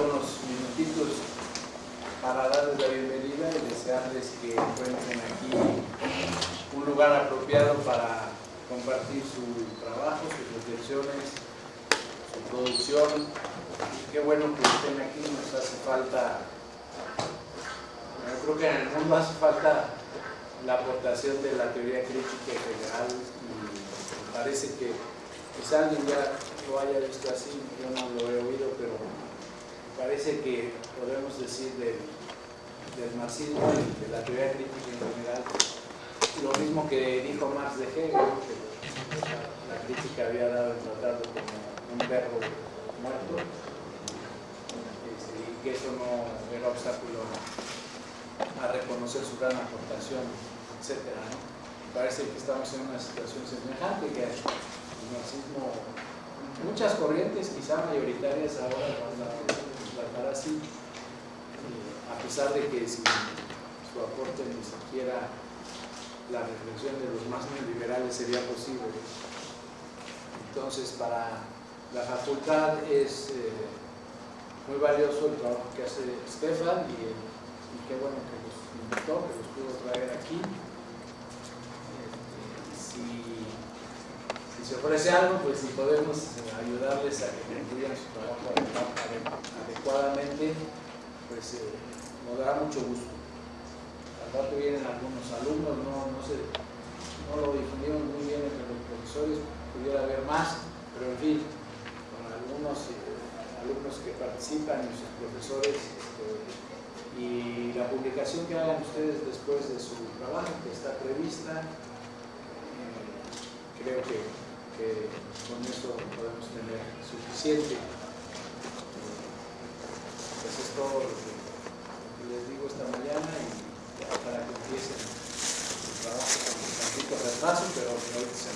unos minutitos para darles la bienvenida y desearles que encuentren aquí un lugar apropiado para compartir su trabajo, sus reflexiones, su producción. Qué bueno que estén aquí, nos hace falta, yo creo que en el mundo hace falta la aportación de la teoría crítica en general parece que quizá alguien ya lo haya visto así, yo no lo he oído, pero parece que podemos decir del, marxismo y de la teoría crítica en general lo mismo que dijo Marx de Hegel, que la crítica había dado en tratarlo como un perro muerto este, y que eso no era obstáculo a reconocer su gran aportación, etc. Parece que estamos en una situación semejante, que el marxismo, muchas corrientes, quizá mayoritarias ahora van a así, a pesar de que sin su aporte ni siquiera la reflexión de los más neoliberales sería posible. Entonces, para la facultad es eh, muy valioso el trabajo que hace Stefan y, qué bueno que los invitó, que los pudo traer aquí. Este, si, se ofrece algo, pues si podemos ayudarles a que concluyan su trabajo adecuadamente, pues eh, nos dará mucho gusto. Aparte vienen algunos alumnos, no, no, no lo difundieron muy bien entre los profesores, pudiera haber más, pero en fin, con algunos eh, alumnos que participan y sus profesores, este, y la publicación que hagan ustedes después de su trabajo, que está prevista, eh, creo que, con eso podemos tener suficiente. Pues es todo lo que les digo esta mañana y para que empiecen su trabajo con un tantito retraso, pero hoy se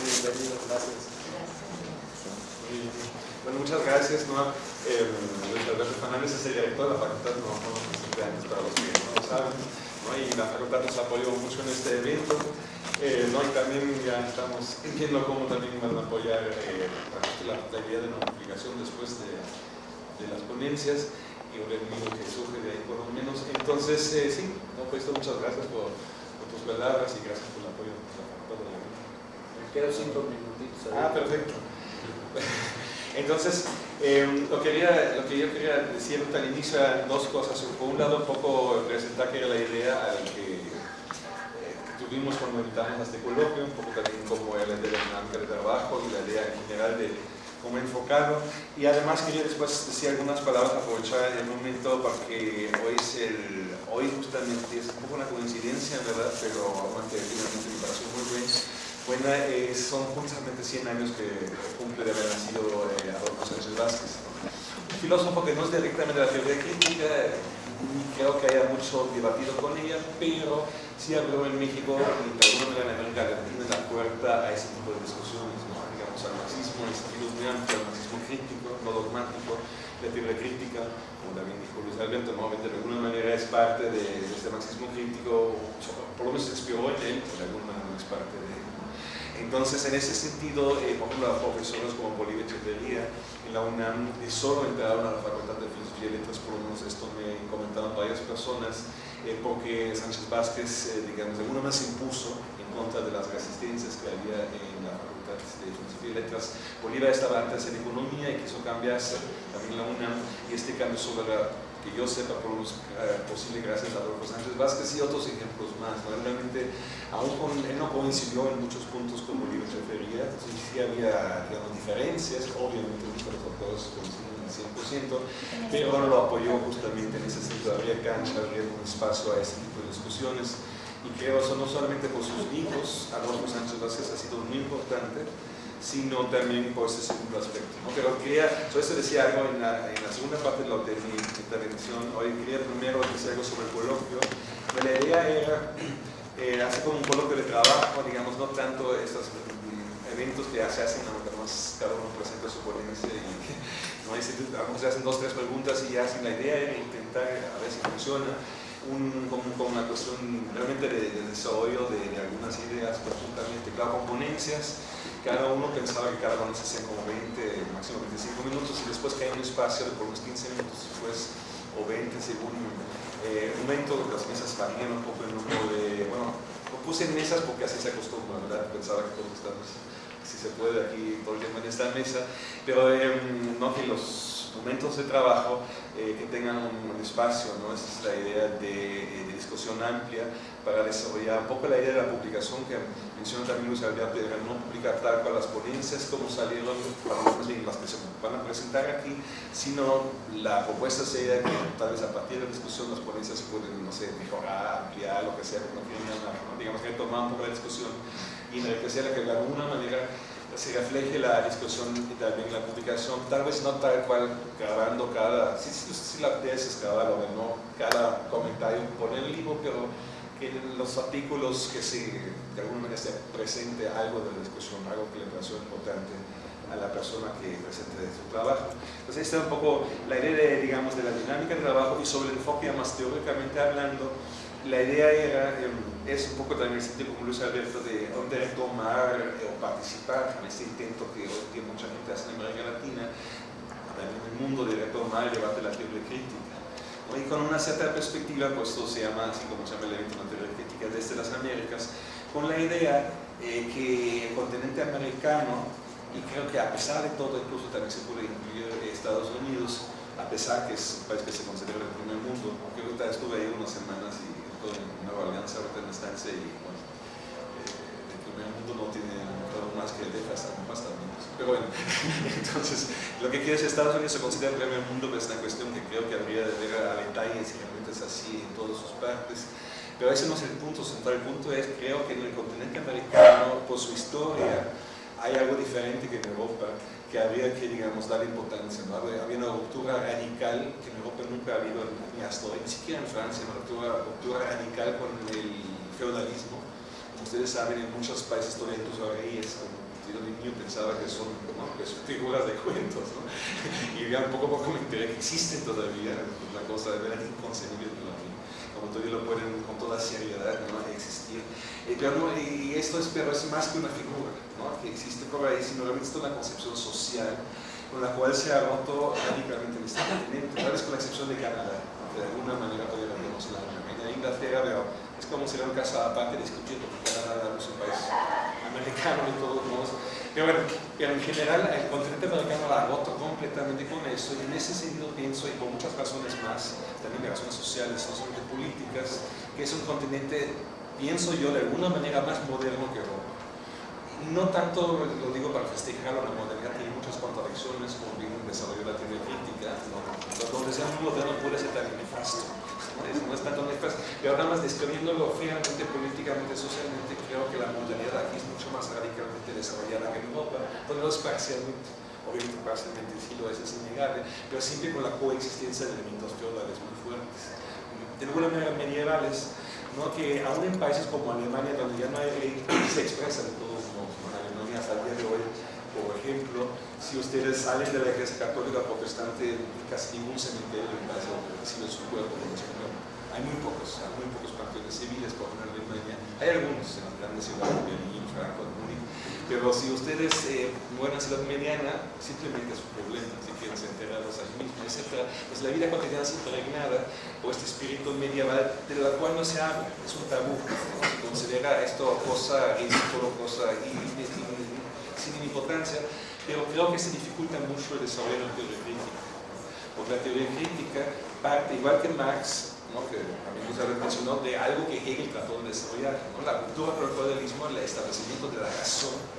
Muy bienvenido, gracias. Bueno, muchas gracias. ¿no? Eh, Luis Alberto Fernández es el director de la facultad, no, no, años para los que no lo saben. ¿No? Y la facultad nos apoyó mucho en este evento. Eh, ¿no? Y también ya estamos viendo cómo también van a apoyar eh, la, la, idea de notificación después de, de las ponencias y un enemigo que surge de ahí por lo menos. Entonces, eh, sí, no, pues muchas gracias por, por, tus palabras y gracias por el apoyo Me quedo cinco minutitos. Ah, perfecto. Entonces, eh, lo, que yo quería decir al inicio eran dos cosas. Por un lado, un poco presentar que era la idea eh, que tuvimos cuando invitamos a este coloquio, un poco también como era la dinámica de trabajo y la idea en general de como enfocado y además quería después decir algunas palabras, aprovechar el momento para que hoy, es el, hoy justamente es un poco una coincidencia, ¿verdad? pero efectivamente me pareció muy bien. Eh, son justamente 100 años que cumple de haber nacido eh, Adolfo Sánchez Vázquez. Un filósofo que no es directamente de la teoría crítica, ni creo que haya mucho debatido con ella, pero sí habló en México y de alguna manera en América Latina la puerta a ese tipo de discusiones al marxismo en sentido muy amplio, al marxismo crítico, no dogmático, la teoría crítica, como también dijo Luis Alberto, de alguna manera es parte de, este marxismo crítico, por lo menos se inspiró en él, de alguna manera es parte de. Entonces, en ese sentido, eh, por ejemplo, profesores como Bolívar Echeverría en la UNAM eh, solo entraron a la Facultad de Filosofía y Letras, por lo menos esto me comentaron varias personas, eh, porque Sánchez Vázquez, digamos, de alguna manera se impuso en contra de las resistencias que había en la Facultad de Filosofía y Letras, Bolívar estaba antes en Economía y quiso cambiarse también la UNAM y este cambio sobre la que yo sepa por lo eh, posible gracias a Adolfo Sánchez Vázquez y otros ejemplos más. Realmente, aún con, él no coincidió en muchos puntos con Bolívar refería, sí, sí había digamos, diferencias, obviamente muchos de los autores coinciden al 100%, pero lo apoyó justamente en ese sentido, habría cancha, habría un espacio a ese tipo de discusiones. Y creo eso no solamente por sus hijos, Adolfo Sánchez Vázquez ha sido muy importante, sino también por ese segundo aspecto. ¿no? Pero quería, yo eso decía algo en la, en la, segunda parte de, de mi intervención, hoy quería primero decir algo sobre el coloquio, la idea era eh, hacer como un coloquio de trabajo, digamos, no tanto estos eventos que se hacen, aunque más cada uno presenta su ponencia y no se hacen dos, tres preguntas y ya hacen la idea era intentar a ver si funciona un, con, con, una cuestión realmente de, de desarrollo de, de, algunas ideas conjuntamente, claro, con ponencias, cada uno pensaba que cada se hacía como 20, máximo 25 minutos y después caía un espacio de por unos 15 minutos después o 20 según eh, un las mesas varían un poco el número de, bueno, lo puse en mesas porque así se acostumbra, ¿verdad? Pensaba que todos estamos, si se puede aquí todo el tiempo en esta mesa, pero em, no que los momentos de trabajo eh, que tengan un, espacio, ¿no? Esa es la idea de, de, discusión amplia para desarrollar un poco la idea de la publicación que menciona también Luis Alberto, de no publicar tal cual las ponencias como salieron, las que se van a presentar aquí, sino la propuesta sería que tal vez a partir de la discusión las ponencias pueden, no sé, mejorar, ampliar, lo que sea, no ¿no? digamos que tomar un poco la discusión y enriquecerla que de alguna manera se refleje la discusión y también la publicación, tal vez no tal cual grabando cada, si, si, si la tesis grabarlo, no cada comentario por el libro, pero que en los artículos que se, de alguna manera se presente algo de la discusión, algo que le pareció importante a la persona que presente su trabajo. Entonces esta es un poco la idea de, digamos, de la dinámica del trabajo y sobre el enfoque más teóricamente hablando, la idea era, em, es un poco también el sentido como Luis Alberto de, de retomar eh, o participar en este intento que hoy día mucha gente hace en América Latina, también en el mundo de retomar el debate de la teoría crítica. Y con una cierta perspectiva, pues esto se llama, así como se llama el evento de la teoría crítica desde las Américas, con la idea eh, que el continente americano, y creo que a pesar de todo, incluso también se puede incluir Estados Unidos, a pesar que es un país que se considera el primer mundo, aunque ahorita estuve ahí unas semanas y en Nueva Alianza, ahorita y bueno, eh, el primer mundo no tiene todo más que dejas bastante. Pero bueno, entonces lo que quiere es Estados Unidos se considera el primer mundo, pero es una cuestión que creo que habría de ver a detalle si realmente es así en todas sus partes. Pero ese no es el punto central, el punto es creo que en el continente americano, por su historia, hay algo diferente que en Europa que habría que, digamos, darle importancia. ¿no? Había una ruptura radical que en Europa nunca ha habido, ni hasta hoy, ni siquiera en Francia, una ruptura, ruptura radical con el feudalismo. Como ustedes saben, en muchos países todavía incluso reyes, yo de niño pensaba que son, ¿no? que son figuras de cuentos, ¿no? y ya poco a poco me enteré que existen todavía, una cosa de verdad inconcebible mí, como todavía lo pueden con toda seriedad ¿no? existir. Eh, pero, y esto es, pero es más que una figura, que existe por ahí, sino realmente es una concepción social con la cual se ha roto radicalmente en este continente, tal vez con la excepción de Canadá, de alguna manera todavía tenemos la de Inglaterra, pero es como si era un caso aparte discutiendo, porque Canadá no es un país americano de todos modos. Pero bueno, pero en general el continente americano la ha roto completamente con eso y en ese sentido pienso, y por muchas razones más, también de razones sociales, no solamente políticas, que es un continente, pienso yo, de alguna manera más moderno que Europa no tanto lo digo para festejar la modernidad, tiene muchas contradicciones con el desarrollo de la teoría crítica, ¿no? donde sea muy moderno puede ser también nefasto, no es tanto nefasto, pero nada más describiéndolo fríamente, políticamente, socialmente, creo que la modernidad aquí es mucho más radicalmente desarrollada que en Europa, donde no es parcialmente, obviamente parcialmente sí lo es, es innegable, pero siempre con la coexistencia de elementos feudales muy fuertes, de alguna manera medievales, ¿no? que aún en países como Alemania, donde ya no hay ley, se expresa de todo hasta el día de hoy. Por ejemplo, si ustedes salen de la iglesia católica protestante, casi ningún cementerio en base recibe su cuerpo, hay muy pocos, hay muy pocos panteones civiles, por ejemplo, en Alemania. Hay algunos en las grandes ciudades, Berlín, Frankfurt, Múnich, pero si ustedes eh, mueren en ciudad mediana, simplemente es un problema, si quieren ser enterrados allí mismo, etc. Pues la vida cotidiana es impregnada por este espíritu medieval de la cual no se habla, es un tabú, se considera esto cosa ridículo, cosa sin importancia, pero creo que se dificulta mucho el desarrollo de la teoría crítica. Porque la teoría crítica parte, igual que Marx, ¿no? que también nos mencionó, de algo que Hegel trató de desarrollar, ¿no? la cultura por el feudalismo, el establecimiento de la razón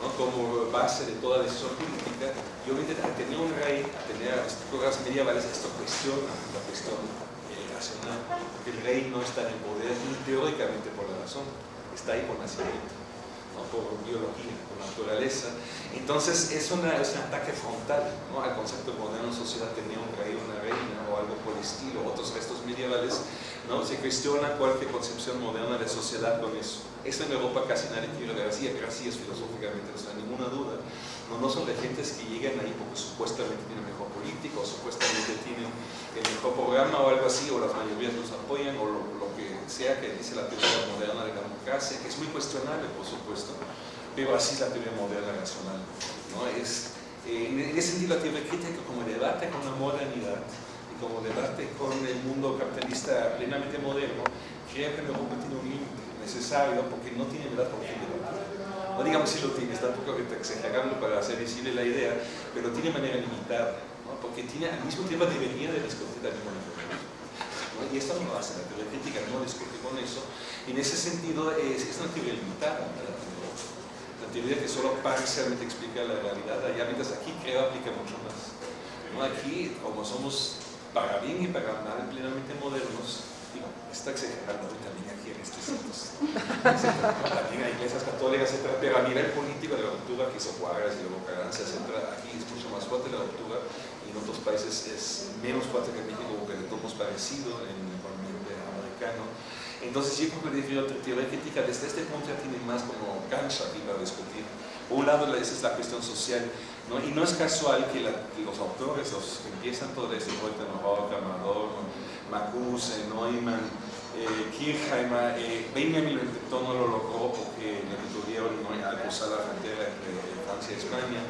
¿no? como base de toda decisión política, y obviamente a tener un rey, a tener estructuras medievales, esto cuestiona la cuestión eh, racional, porque el rey no está en el poder teóricamente por la razón, está ahí por nacimiento por biología, naturaleza. Entonces es, una, es un ataque frontal ¿no? al concepto moderno sociedad tenía un rey, una reina o algo por el estilo, otros restos medievales, ¿no? se cuestiona cualquier concepción moderna de sociedad con eso. Eso en Europa casi nadie pero así es filosóficamente, no hay ninguna duda. No, no son de gentes que llegan ahí porque supuestamente tienen mejor político, o supuestamente tienen el mejor programa o algo así, o las mayorías los apoyan, o lo, lo que sea que dice la teoría moderna de la democracia, que es muy cuestionable, por supuesto, pero así es la teoría moderna racional. ¿no? Es, eh, en ese sentido, la teoría crítica como debate con la modernidad y como debate con el mundo capitalista plenamente moderno, creo que Europa tiene un límite necesario porque no tiene verdad por fin No digamos si lo tiene, está un poco exagerando para hacer visible la idea, pero tiene manera limitada, ¿no? porque tiene, al mismo tiempo debería de discutir también el ¿no? Y esto no lo hace, la teoría crítica no discute con eso, en ese sentido es, es una teoría limitada. ¿verdad? Teoría que solo parcialmente explica la realidad, allá mientras aquí creo aplica mucho más. Aquí, como somos para bien y para mal plenamente modernos, está exagerando también aquí en este sitio. también hay iglesias católicas, etc. Pero a nivel político de la ruptura que hizo Juárez y luego Carranza, etc. Aquí es mucho más fuerte la ruptura y en otros países es menos fuerte que en México, porque todos parecido en el ambiente americano. Entonces yo creo que la teoría crítica desde este punto ya tiene más como cancha aquí para discutir. Por un lado esa es la cuestión social, y no es casual que, los autores, los que empiezan todo esto, Reutenrock, Amador, Macuse, Neumann, eh, Kirchheimer, eh, Benjamin lo intentó, no lo logró porque le tuvieron ¿no? al cruzar la frontera entre Francia y España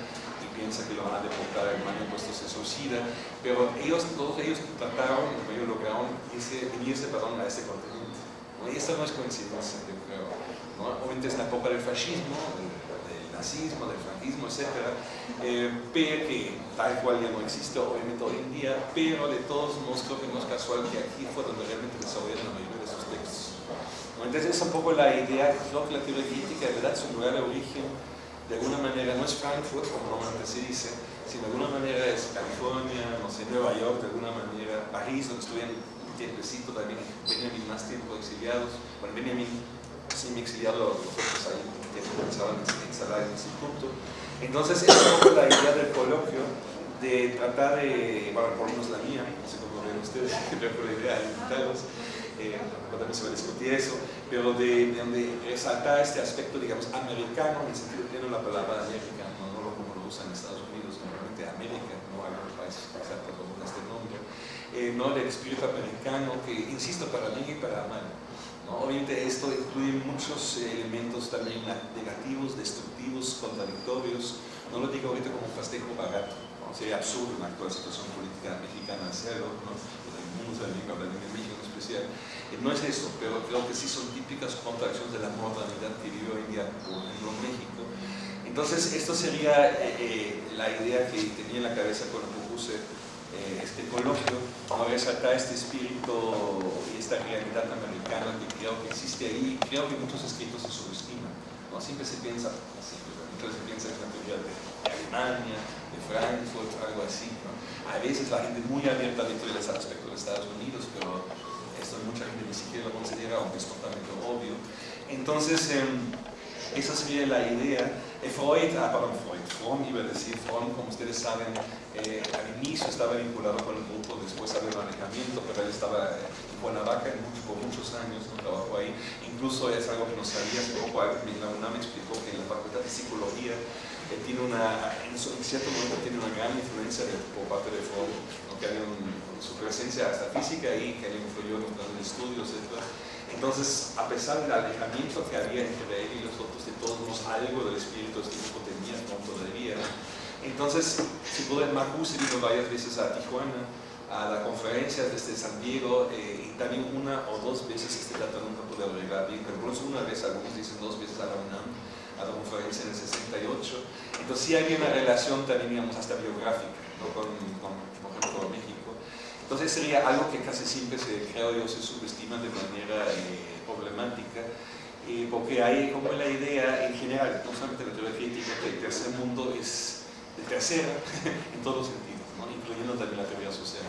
y piensa que lo van a deportar a Alemania puesto se suicida, pero ellos, todos ellos trataron, ellos lograron irse, venirse perdón, a este continente esto no es coincidencia, yo creo. ¿no? Obviamente es la época del fascismo, del, nazismo, del franquismo, etc. Eh, pero que tal cual ya no existe obviamente hoy en día, pero de todos modos creo que no es casual que aquí fue donde realmente desarrollaron la mayoría de sus textos. Entonces es un poco la idea, creo que la teoría crítica de verdad su lugar de origen de alguna manera no es Frankfurt, como normalmente se dice, sino de alguna manera es California, no sé, Nueva York, de alguna manera, París, donde estuvieron tiempecito también, Benjamin más tiempo exiliados, bueno, Benjamin semi exiliado, los otros ahí que pensaban instalar en el instituto. Entonces, es un poco la idea del coloquio de tratar de, bueno, por lo menos la mía, no sé cómo ven ustedes, pero la idea de invitarlos, eh, también se va a discutir eso, pero de, de, resaltar este aspecto, digamos, americano, en el sentido pleno de la palabra América, no, no como lo usan en Estados Unidos, normalmente América, no hay otros países que con este nombre, eh, ¿no? del espíritu americano, que insisto, para bien y para mal. ¿no? Obviamente esto incluye muchos elementos también negativos, destructivos, contradictorios. No lo digo ahorita como un festejo barato, ¿no? sería absurdo en la actual situación política mexicana hacerlo, ¿no? o también, hablar de México en especial. Eh, no es eso, pero creo que sí son típicas contradicciones de la modernidad que vive hoy en día en México. Entonces, esto sería eh, la idea que tenía en la cabeza cuando propuse eh, este coloquio, no resaltar este espíritu y esta realidad americana que creo que existe ahí, creo que muchos escritos se subestiman, ¿no? siempre se piensa, siempre, se piensa en la teoría de, Alemania, de Frankfurt, algo así, ¿no? a veces la gente muy abierta dentro del aspecto de Estados Unidos, pero esto mucha gente ni siquiera lo considera, aunque es totalmente obvio. Entonces, eh, esa sería la idea. Eh, Freud, ah, perdón, Freud, Fromm iba a decir, Fromm, como ustedes saben, eh, al inicio estaba vinculado con el grupo, después había un alejamiento, pero él estaba en Cuernavaca por muchos años, no trabajó ahí. Incluso es algo que no sabía, poco la UNAM explicó que en la Facultad de Psicología eh, tiene una, en, cierto momento tiene una gran influencia por parte de Fromm, que había su presencia hasta física ahí, que le influyó en estudios, etc. Entonces, a pesar del alejamiento que había entre él y los otros, de todos modos algo del espíritu tipo tenía, no todavía. Entonces, si pueden, Marcus vino varias veces a Tijuana, a la conferencia desde San Diego, eh, y también una o dos veces este dato nunca pude arreglar bien, pero por una vez, algunos dicen dos veces a la UNAM, a la conferencia en el 68. Entonces sí había una relación también, digamos, hasta biográfica, ¿no? con, con, por ejemplo, México. Entonces sería algo que casi siempre se, creo yo, se subestima de manera eh, problemática, eh, porque hay como la idea en general, no solamente la teoría crítica, que el tercer mundo es el tercero en todos los sentidos, incluyendo también la teoría social.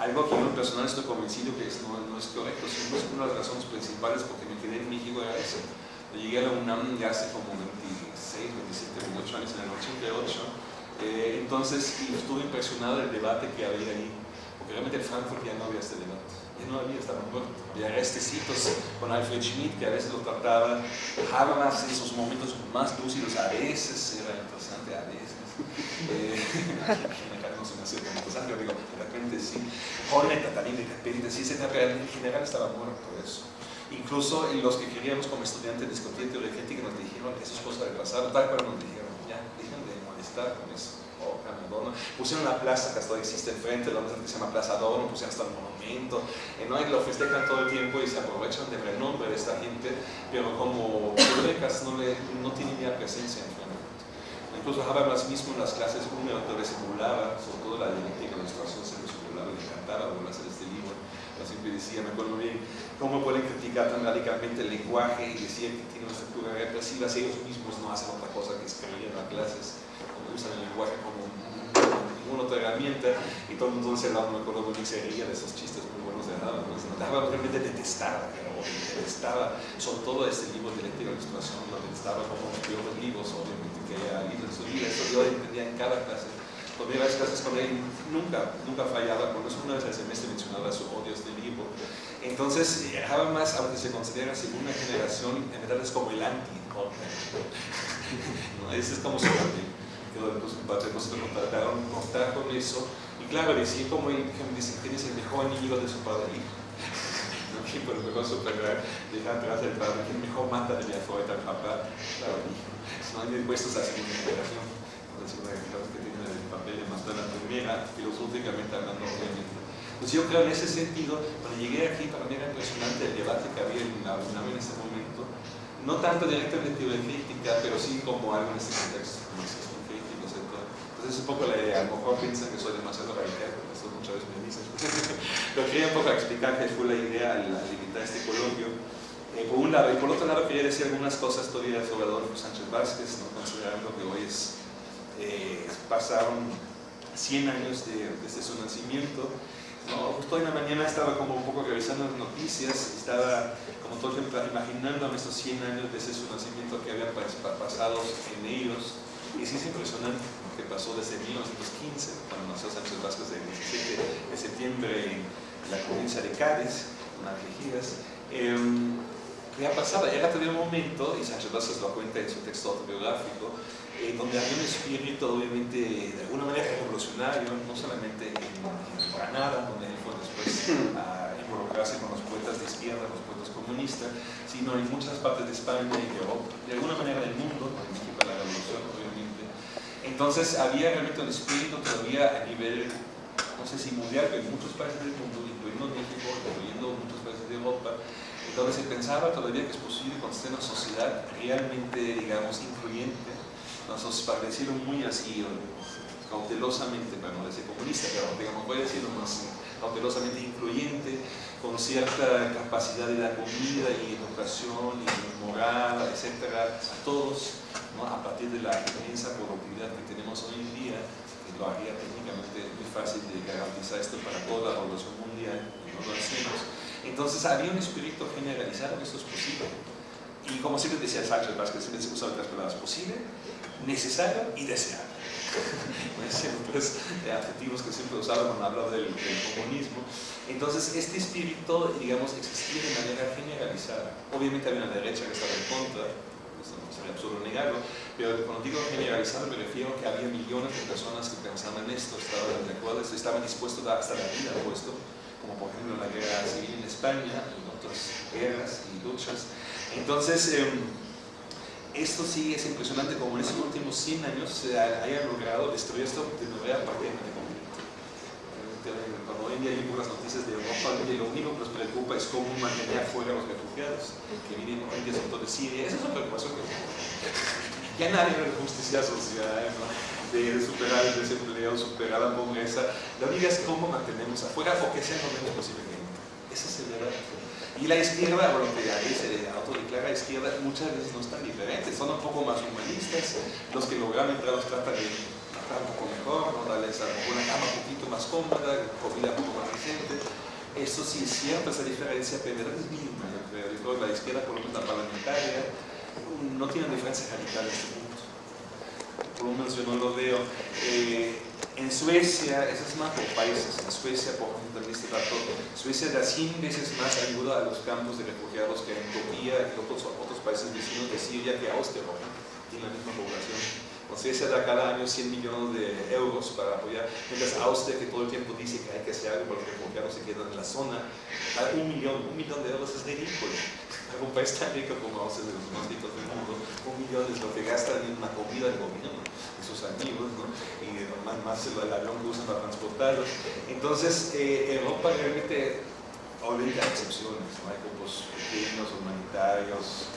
Algo que yo en personal estoy convencido que no, no, es correcto, sino es una de las razones principales porque me quedé en México era eso. Llegué a la UNAM ya hace como 26, 27, 28 años, en el 88, eh, entonces estuve impresionado del debate que había ahí realmente en Frankfurt ya no había este debate, ya no había, estaba muerto. Había restecitos con Alfred Schmidt, que a veces lo trataba, Habermas en sus momentos más lúcidos, a veces era interesante, a veces. Eh, no se me hacía tan interesante, digo, de repente sí. Honeta también de repente sí, ese en general estaba muerto eso. Incluso los que queríamos como estudiantes discutir teoría crítica nos dijeron, eso es cosa del pasado, tal cual nos dijeron, ya, dejen de molestar con eso. Pusieron una plaza que hasta existe enfrente, donde se llama Plaza Adorno, pusieron hasta el monumento, no, y lo festejan todo el tiempo y se aprovechan del renombre de esta gente, pero como bibliotecas no, le, no tienen ya presencia en Incluso Habermas mismo en las clases 1 donde simulaba, sobre todo la dialéctica de la situación se lo simulaba, le encantaba a hacer este libro. Yo siempre decía, me acuerdo bien, cómo pueden criticar tan radicalmente el lenguaje y decir que tiene una estructura represiva si ellos mismos no hacen otra cosa que escribir en las clases, usan el lenguaje como ninguna otra herramienta y todo mundo se me acuerdo muy se de esos chistes muy buenos de Habermas. Habermas realmente detestaba, detestaba sobre todo este libro de dialéctica de la situación, lo detestaba como los libros, obviamente que haya leído en su vida, eso yo entendía en cada clase tomé varias clases con él, nunca, nunca fallaba, por eso una vez al semestre mencionaba su odio a este libro. Entonces, más aunque se considera segunda generación, en verdad es como el anti ¿no? Ese es como su anti. Entonces, nosotros trataron contar con eso. Y claro, decía como él, dice, ¿quién es el mejor enemigo de su padre hijo? ¿Quién por lo mejor superar, dejar atrás el padre? ¿Quién mejor mata de la fuerza al papá? Claro. No hay dispuestos a segunda generación. Entonces, una que tiene papel de matar la primera, filosóficamente hablando, obviamente. Pues yo creo en ese sentido, cuando llegué aquí, para mí era impresionante el debate que había en la UNAM en ese momento, no tanto directamente de pero sí como algo en este contexto. Entonces es un poco la idea, a lo mejor piensan que soy demasiado radical, porque esto muchas veces me dicen, pero quería un poco explicar qué fue la idea al, limitar este coloquio. Eh, por un lado, y por otro lado quería decir algunas cosas todavía sobre Adolfo Sánchez Vázquez, ¿no? considerando que hoy es eh, pasaron 100 años de, desde su nacimiento. ¿no? Justo en la mañana estaba como un poco revisando las noticias, estaba como todo imaginando estos 100 años desde su nacimiento que habían pasado en ellos. Y sí es impresionante que pasó desde 1915, cuando nació Sánchez Vázquez, el 17 de septiembre en la provincia de Cádiz, en Algeciras. Eh, ya pasaba, era todavía un momento, y Sánchez Vázquez lo cuenta en su texto autobiográfico, eh, donde había un espíritu obviamente de alguna manera revolucionario, no solamente en, Granada, donde él fue después a involucrarse con los poetas de izquierda, los poetas comunistas, sino en muchas partes de España y de Europa, alguna manera del mundo, para la revolución. Entonces había realmente un espíritu todavía a nivel, no sé si mundial, pero en muchos países del mundo, incluyendo México, incluyendo muchos países de Europa, donde se pensaba todavía que es posible construir una sociedad realmente, digamos, incluyente, nos parecieron muy así, cautelosamente, para no decir comunista, pero digamos, voy a decirlo más cautelosamente incluyente, con cierta capacidad de dar comida y educación y moral, etcétera, a todos, ¿no? a partir de la inmensa productividad que tenemos hoy en día, que lo haría técnicamente muy fácil de garantizar esto para toda la población mundial, y no lo hacemos. Entonces había un espíritu generalizado que esto es posible. Y como siempre decía Sánchez Vázquez, siempre se usa otras palabras, posible, necesario y deseable. Pues, adjetivos que siempre usaba cuando hablaba del, comunismo. Entonces, este espíritu, digamos, existía de manera generalizada. Obviamente había una derecha que estaba en contra, eso no sería absurdo negarlo, pero cuando digo generalizado me refiero a que había millones de personas que pensaban en esto, estaban de acuerdo, estaban dispuestos a hasta la vida puesto, como por ejemplo la guerra civil en España y otras guerras y luchas. Entonces, em, esto sí es impresionante como en estos últimos 100 años se haya logrado destruir esto de manera prácticamente completa. Cuando hoy en día hay las noticias de Europa, lo único que nos preocupa es cómo mantener fuera a los refugiados que vienen hoy en día son de Siria. Esa es una preocupación que ya nadie ve justicia social, ¿no? de superar el desempleo, superar la pobreza. La única es cómo mantenemos afuera o que sea lo menos posible Esa es el verdad. Y la izquierda, bueno, que ahí se autodeclara izquierda, muchas veces no están diferentes, son un poco más humanistas, los que logran entrar los tratan de tratar un poco mejor, darles una cama un poquito más cómoda, comida un poco más decente. Eso sí es cierto, esa diferencia, pero es mínima, yo creo. la izquierda, por lo menos la parlamentaria, no tiene diferencia radical en este. Por lo menos yo no lo veo. Eh, en Suecia, eso es más países, en Suecia, por ejemplo, en este dato, Suecia da 100 veces más ayuda a los campos de refugiados que en Turquía y otros, otros países vecinos de Siria que Austria, tiene la misma población. Suecia da cada año 100 millones de euros para apoyar, mientras Austria, que todo el tiempo dice que hay que hacer algo porque los refugiados se quedan en la zona, da un millón, un millón de euros es ridículo. Para un país tan rico como Austria, de los más ricos del mundo, un millón es lo que gastan en una comida del gobierno de sus amigos, ¿no? Más, más el avión que usan para transportarlos. Entonces, eh, Europa realmente, obviamente hay excepciones, ¿no? hay grupos pequeños, humanitarios,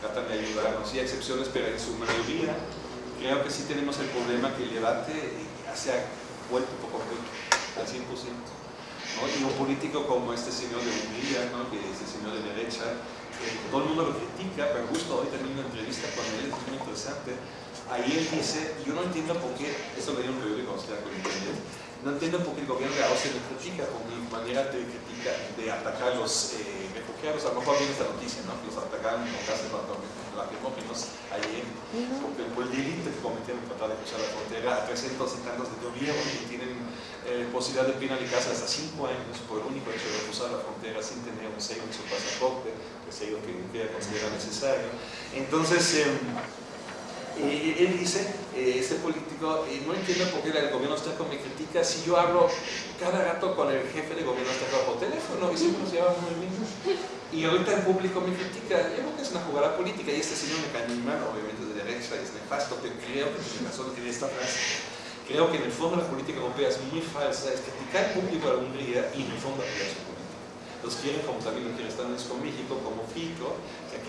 tratan de ayudarnos, sí hay excepciones, pero en su mayoría creo que sí tenemos el problema que el debate se ha vuelto poco al 100%. ¿no? Y un político como este señor de Hungría, ¿no? que es el señor de derecha, todo el mundo lo critica, pero justo hoy también una entrevista con él, es muy interesante, ahí él dice, yo no entiendo por qué, esto lo dio un periódico austriaco no entiendo por qué el gobierno de Austria me critica por mi manera de, critica, de atacar a los eh, refugiados, a lo mejor viene esta noticia, ¿no? que los atacaron con gases lacrimógenos ayer, porque por el delito que cometieron tratar de cruzar la frontera a 300 y tantos de gobierno que tienen eh, posibilidad de penalizarse hasta 5 años por el único hecho de cruzar la frontera sin tener un sello en su pasaporte, el sello que, que considera necesario. Entonces, eh, eh, él dice, eh, este político, eh, no entiendo por qué el gobierno con me critica si yo hablo cada rato con el jefe de gobierno está por teléfono y siempre nos llevamos muy bien. Y ahorita el público me critica, yo creo que es una jugada política y este señor me mal, obviamente de derecha, es nefasto, pero creo que tiene razón que esta frase. Creo que en el fondo la política europea es muy falsa, es criticar el público de la Hungría y en el fondo apoyar su política los quieren como también lo quieren Estados Unidos con México, como Fico,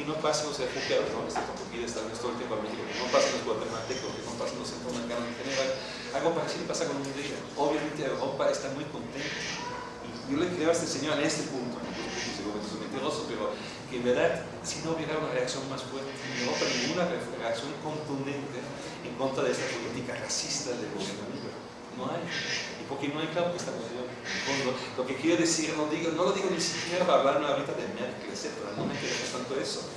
aquí no pasen los refugiados, ¿no? Este Estados Unidos todo el tiempo a México, que no pasen los guatemaltecos, que no pasen los centroamericanos en general. Algo parecido pasa con Hungría. Obviamente Europa está muy contenta. Y yo le creo a este señor en este punto, ¿no? es mentiroso, pero que en verdad, si no hubiera una reacción más fuerte en Europa, ninguna reacción contundente en contra de esta política racista del gobierno no hay. ¿Y por qué no hay? Claro, que esta cuestión fondo. Lo que quiero decir, no, digo, no lo digo ni siquiera para hablar ahorita de Merkel, etc. No me interesa tanto eso.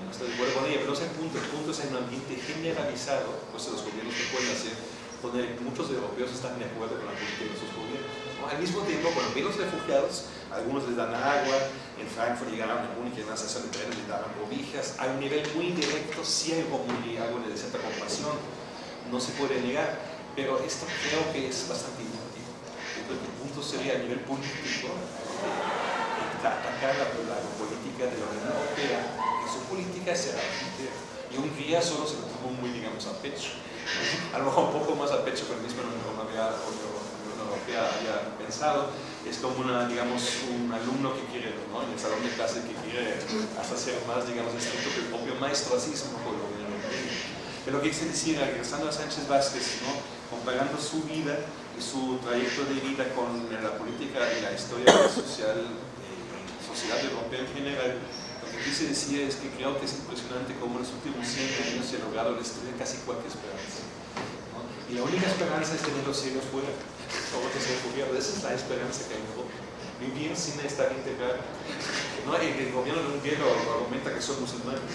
No estoy de acuerdo con ella, pero no es el punto. El punto es un ambiente generalizado, pues los gobiernos que pueden hacer, donde muchos europeos están de acuerdo con la política de sus gobiernos. Al mismo tiempo, cuando vienen los refugiados, algunos les dan agua, en Frankfurt llegaron a Múnich y en la estación de les daban cobijas, a un nivel muy directo, sí hay algo, algo de cierta compasión, no se puede negar, pero esto creo que es bastante el punto sería a nivel político atacar la, la, política de la Unión Europea, que su política será y un día solo se lo tomó muy, digamos, a pecho. A lo mejor un poco más a pecho, pero mismo no, no había, Unión Europea había pensado. Es como una, digamos, un alumno que quiere, ¿no? en el salón de clase, que quiere hasta ser más, digamos, estricto que el propio maestro, así es un poco lo Europea. Pero lo que quise decir, regresando a Sánchez Vázquez, ¿no? comparando su vida y su trayecto de vida con la política y la historia social, eh, sociedad europea en general, lo que quise decir es que creo que es impresionante cómo en los últimos 100 años se ha logrado destruir casi cualquier esperanza. Y la única esperanza es tener los cielos fuera, o otros refugiados. Esa es la esperanza que hay en Europa. Vivir sin estar integrado. ¿no? Y el gobierno de Hungría argumenta que son musulmanes.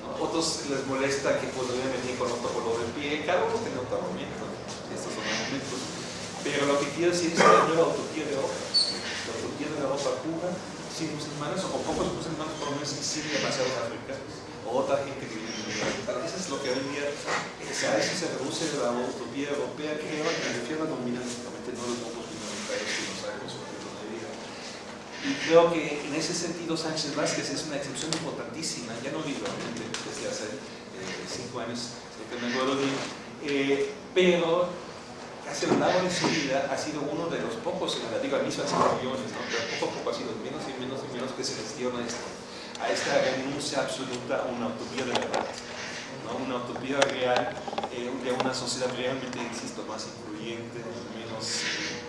¿no? Otros les molesta que podrían venir con otro color de pie. Cada uno tiene otro argumento. Estos son argumentos. Pero lo que quiero decir es que la nueva utopía de Europa, la utopía de Europa pura, sin musulmanes o con pocos musulmanes por lo menos sin demasiados africanos o otra gente que vive en el Eso es lo que hoy día, o sea, eso se reduce a la utopía europea que lleva que refiere dominantemente no los grupos minoritarios que no sabemos su de vida. Y creo que en ese sentido Sánchez Vázquez es una excepción importantísima, ya no vivo desde hace eh, cinco años, que me acuerdo bien, eh, pero casi a lo largo de su vida ha sido uno de los pocos, en la digo, a mí son millones, ¿no? pero poco a poco ha sido menos y menos y menos que se gestiona esto, a esta renuncia absoluta a una utopía de verdad, ¿no? una utopía real eh, de una sociedad realmente, insisto, más incluyente, menos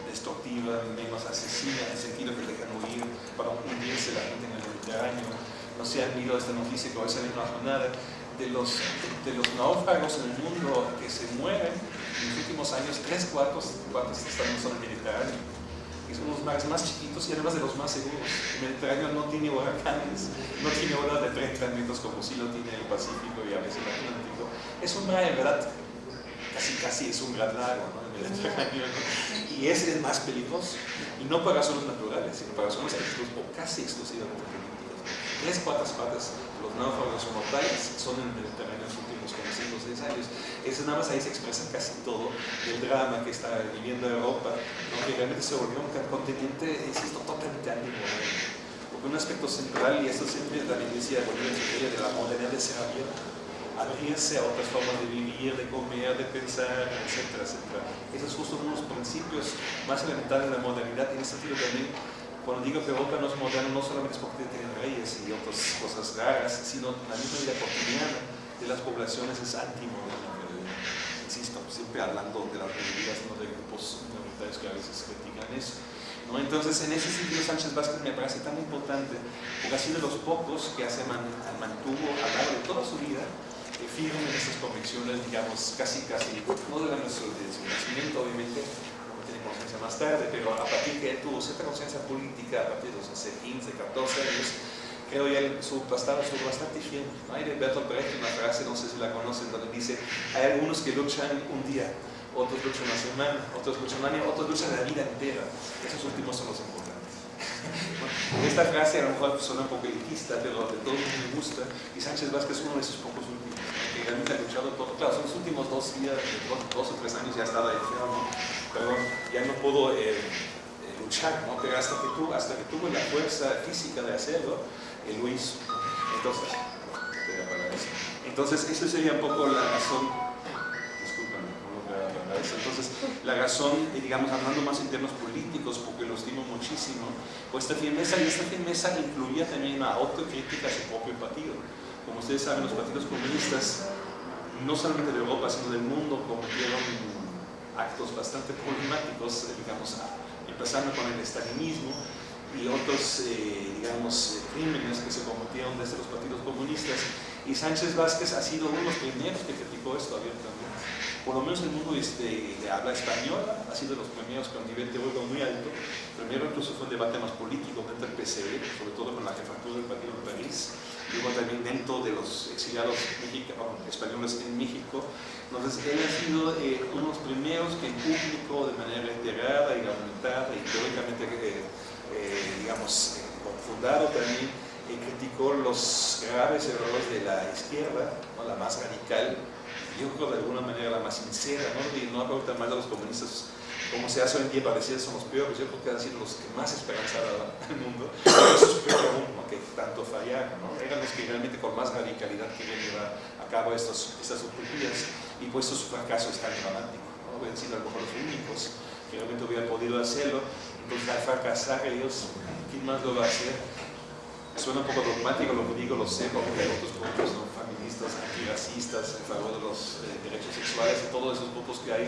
destructiva, menos asesina, en el sentido que dejan huir para hundirse la gente en el Mediterráneo. No sé, han visto esta noticia que hoy sale en la jornada de los, de los náufragos en el mundo que se mueren en los últimos años, tres cuartos, cuartos están en zona mediterránea. Y son los mares más chiquitos y además de los más seguros. El Mediterráneo no tiene huracanes, no tiene olas de 30 metros como si lo tiene el Pacífico y a veces el Atlántico. Es un mar, en verdad, casi casi es un gran lago, ¿no? el Mediterráneo. ¿no? Y ese es más peligroso. Y no para razones naturales, sino para razones exclusivas o casi exclusivamente tres cuartas partes de los náufragos mortales son en el terreno en los últimos 5 o 6 años. Eso nada más ahí se expresa casi todo el drama que está viviendo Europa, que realmente se volvió un continente, insisto, totalmente antimoderno. Porque un aspecto central, y esto siempre también decía Bolívar de la modernidad de ser abierto abrirse a otras formas de vivir, de comer, de pensar, etcétera, etcétera. Esos son justo unos principios más elementales de la modernidad en ese sentido también cuando digo que Europa no es moderno, no solamente es porque tiene reyes y otras cosas raras, sino la misma vida cotidiana de las poblaciones es antimoderna. Siempre hablando de las medidas, no de grupos minoritarios que a veces critican eso. ¿no? Entonces, en ese sentido, Sánchez Vázquez me parece tan importante, porque ha sido de los pocos que hace mantuvo a lo largo de toda su vida eh, firme en estas convicciones, digamos, casi, casi, no de, de su nacimiento, obviamente, conciencia más tarde, pero a partir que él tuvo cierta conciencia política, a partir de los 15, 14 años, creo ya su pasado estuvo bastante firme. Hay Bertolt Brecht una frase, no sé si la conocen, donde dice, hay algunos que luchan un día, otros luchan una semana, otros luchan un año, otros luchan la vida entera. Esos últimos son los importantes. esta frase a lo mejor suena un poco elitista, pero de todos me gusta, y Sánchez Vázquez es uno de esos pocos últimos, que realmente ha luchado todo. Claro, son los últimos dos días, dos, dos o tres años ya estaba enfermo, perdón, ya no pudo eh, eh, luchar, ¿no? pero hasta que, tuvo, hasta que tuvo la fuerza física de hacerlo, él lo hizo. Entonces, entonces esa sería un poco la razón, discúlpame, no la entonces la razón, eh, digamos, hablando más en términos políticos, porque lo estimo muchísimo, pues esta firmeza, y esta firmeza incluía también una autocrítica a su propio partido. Como ustedes saben, los partidos comunistas, no solamente de Europa, sino del mundo, cometieron actos bastante problemáticos, eh, digamos, empezando con el estalinismo y otros, eh, digamos, eh, crímenes que se cometieron desde los partidos comunistas. Y Sánchez Vázquez ha sido uno de los primeros que criticó esto abiertamente. Por lo menos el mundo este, de habla española ha sido de los primeros con nivel teórico muy alto. Primero incluso fue un debate más político dentro del PCB, sobre todo con la jefatura del Partido de París luego también dentro de los exiliados españoles en México. Entonces, él ha sido eh, uno de los primeros que en público, de manera reiterada y argumentada y teóricamente, eh, eh, digamos, fundado también, criticó los graves errores de la izquierda, la más radical, yo creo de alguna manera la más sincera, ¿no? y no tan mal a los comunistas como se hace hoy en día parecía son los peores, yo creo que han sido los que más esperanza daban al mundo, pero eso es peor aún, que tanto fallaron, ¿no? eran los que realmente con más radicalidad querían llevar a cabo estos, estas utopías y pues su fracaso es tan dramático, ¿no? han sido a lo mejor los únicos que realmente hubieran podido hacerlo, entonces al fracasar ellos, ¿quién más lo va a hacer? Suena un poco dogmático lo que digo, lo sé, porque hay otros puntos, ¿no? feministas, antirracistas, en favor de los eh, derechos sexuales y todos esos grupos que hay.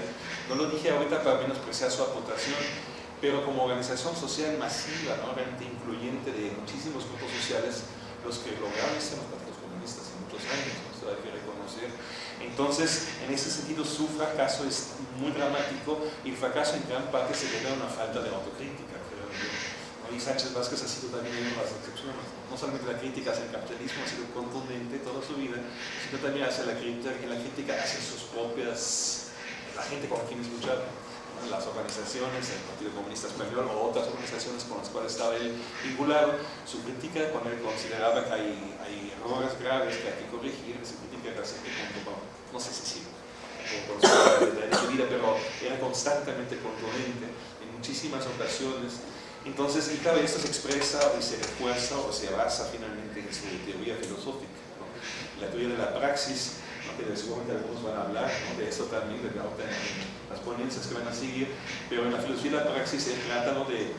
No lo dije ahorita para menospreciar su aportación, pero como organización social masiva, ¿no? realmente incluyente de muchísimos grupos sociales, los que lograron ser los partidos comunistas en muchos años, ¿no? hay que reconocer. Entonces, en ese sentido, su fracaso es muy dramático y el fracaso en gran parte se debe a una falta de autocrítica, creo yo. Y Sánchez Vázquez ha sido también una de las excepciones. No solamente la crítica hacia el capitalismo ha sido contundente toda su vida, sino también hacia la crítica, la crítica hacia sus propias, la gente con quienes luchaba, las organizaciones, el Partido Comunista Español o otras organizaciones con las cuales estaba él vinculado. Su crítica, cuando él consideraba que hay, errores graves que hay que corregir, su crítica era siempre no sé si sí, con, su vida, pero constantemente contundente en muchísimas ocasiones entonces, y claro, esto se expresa y se refuerza o se basa finalmente en su teoría filosófica. La teoría de la praxis, que seguramente algunos van a hablar de eso también, de las ponencias que van a seguir, pero en la filosofía de la praxis se trata de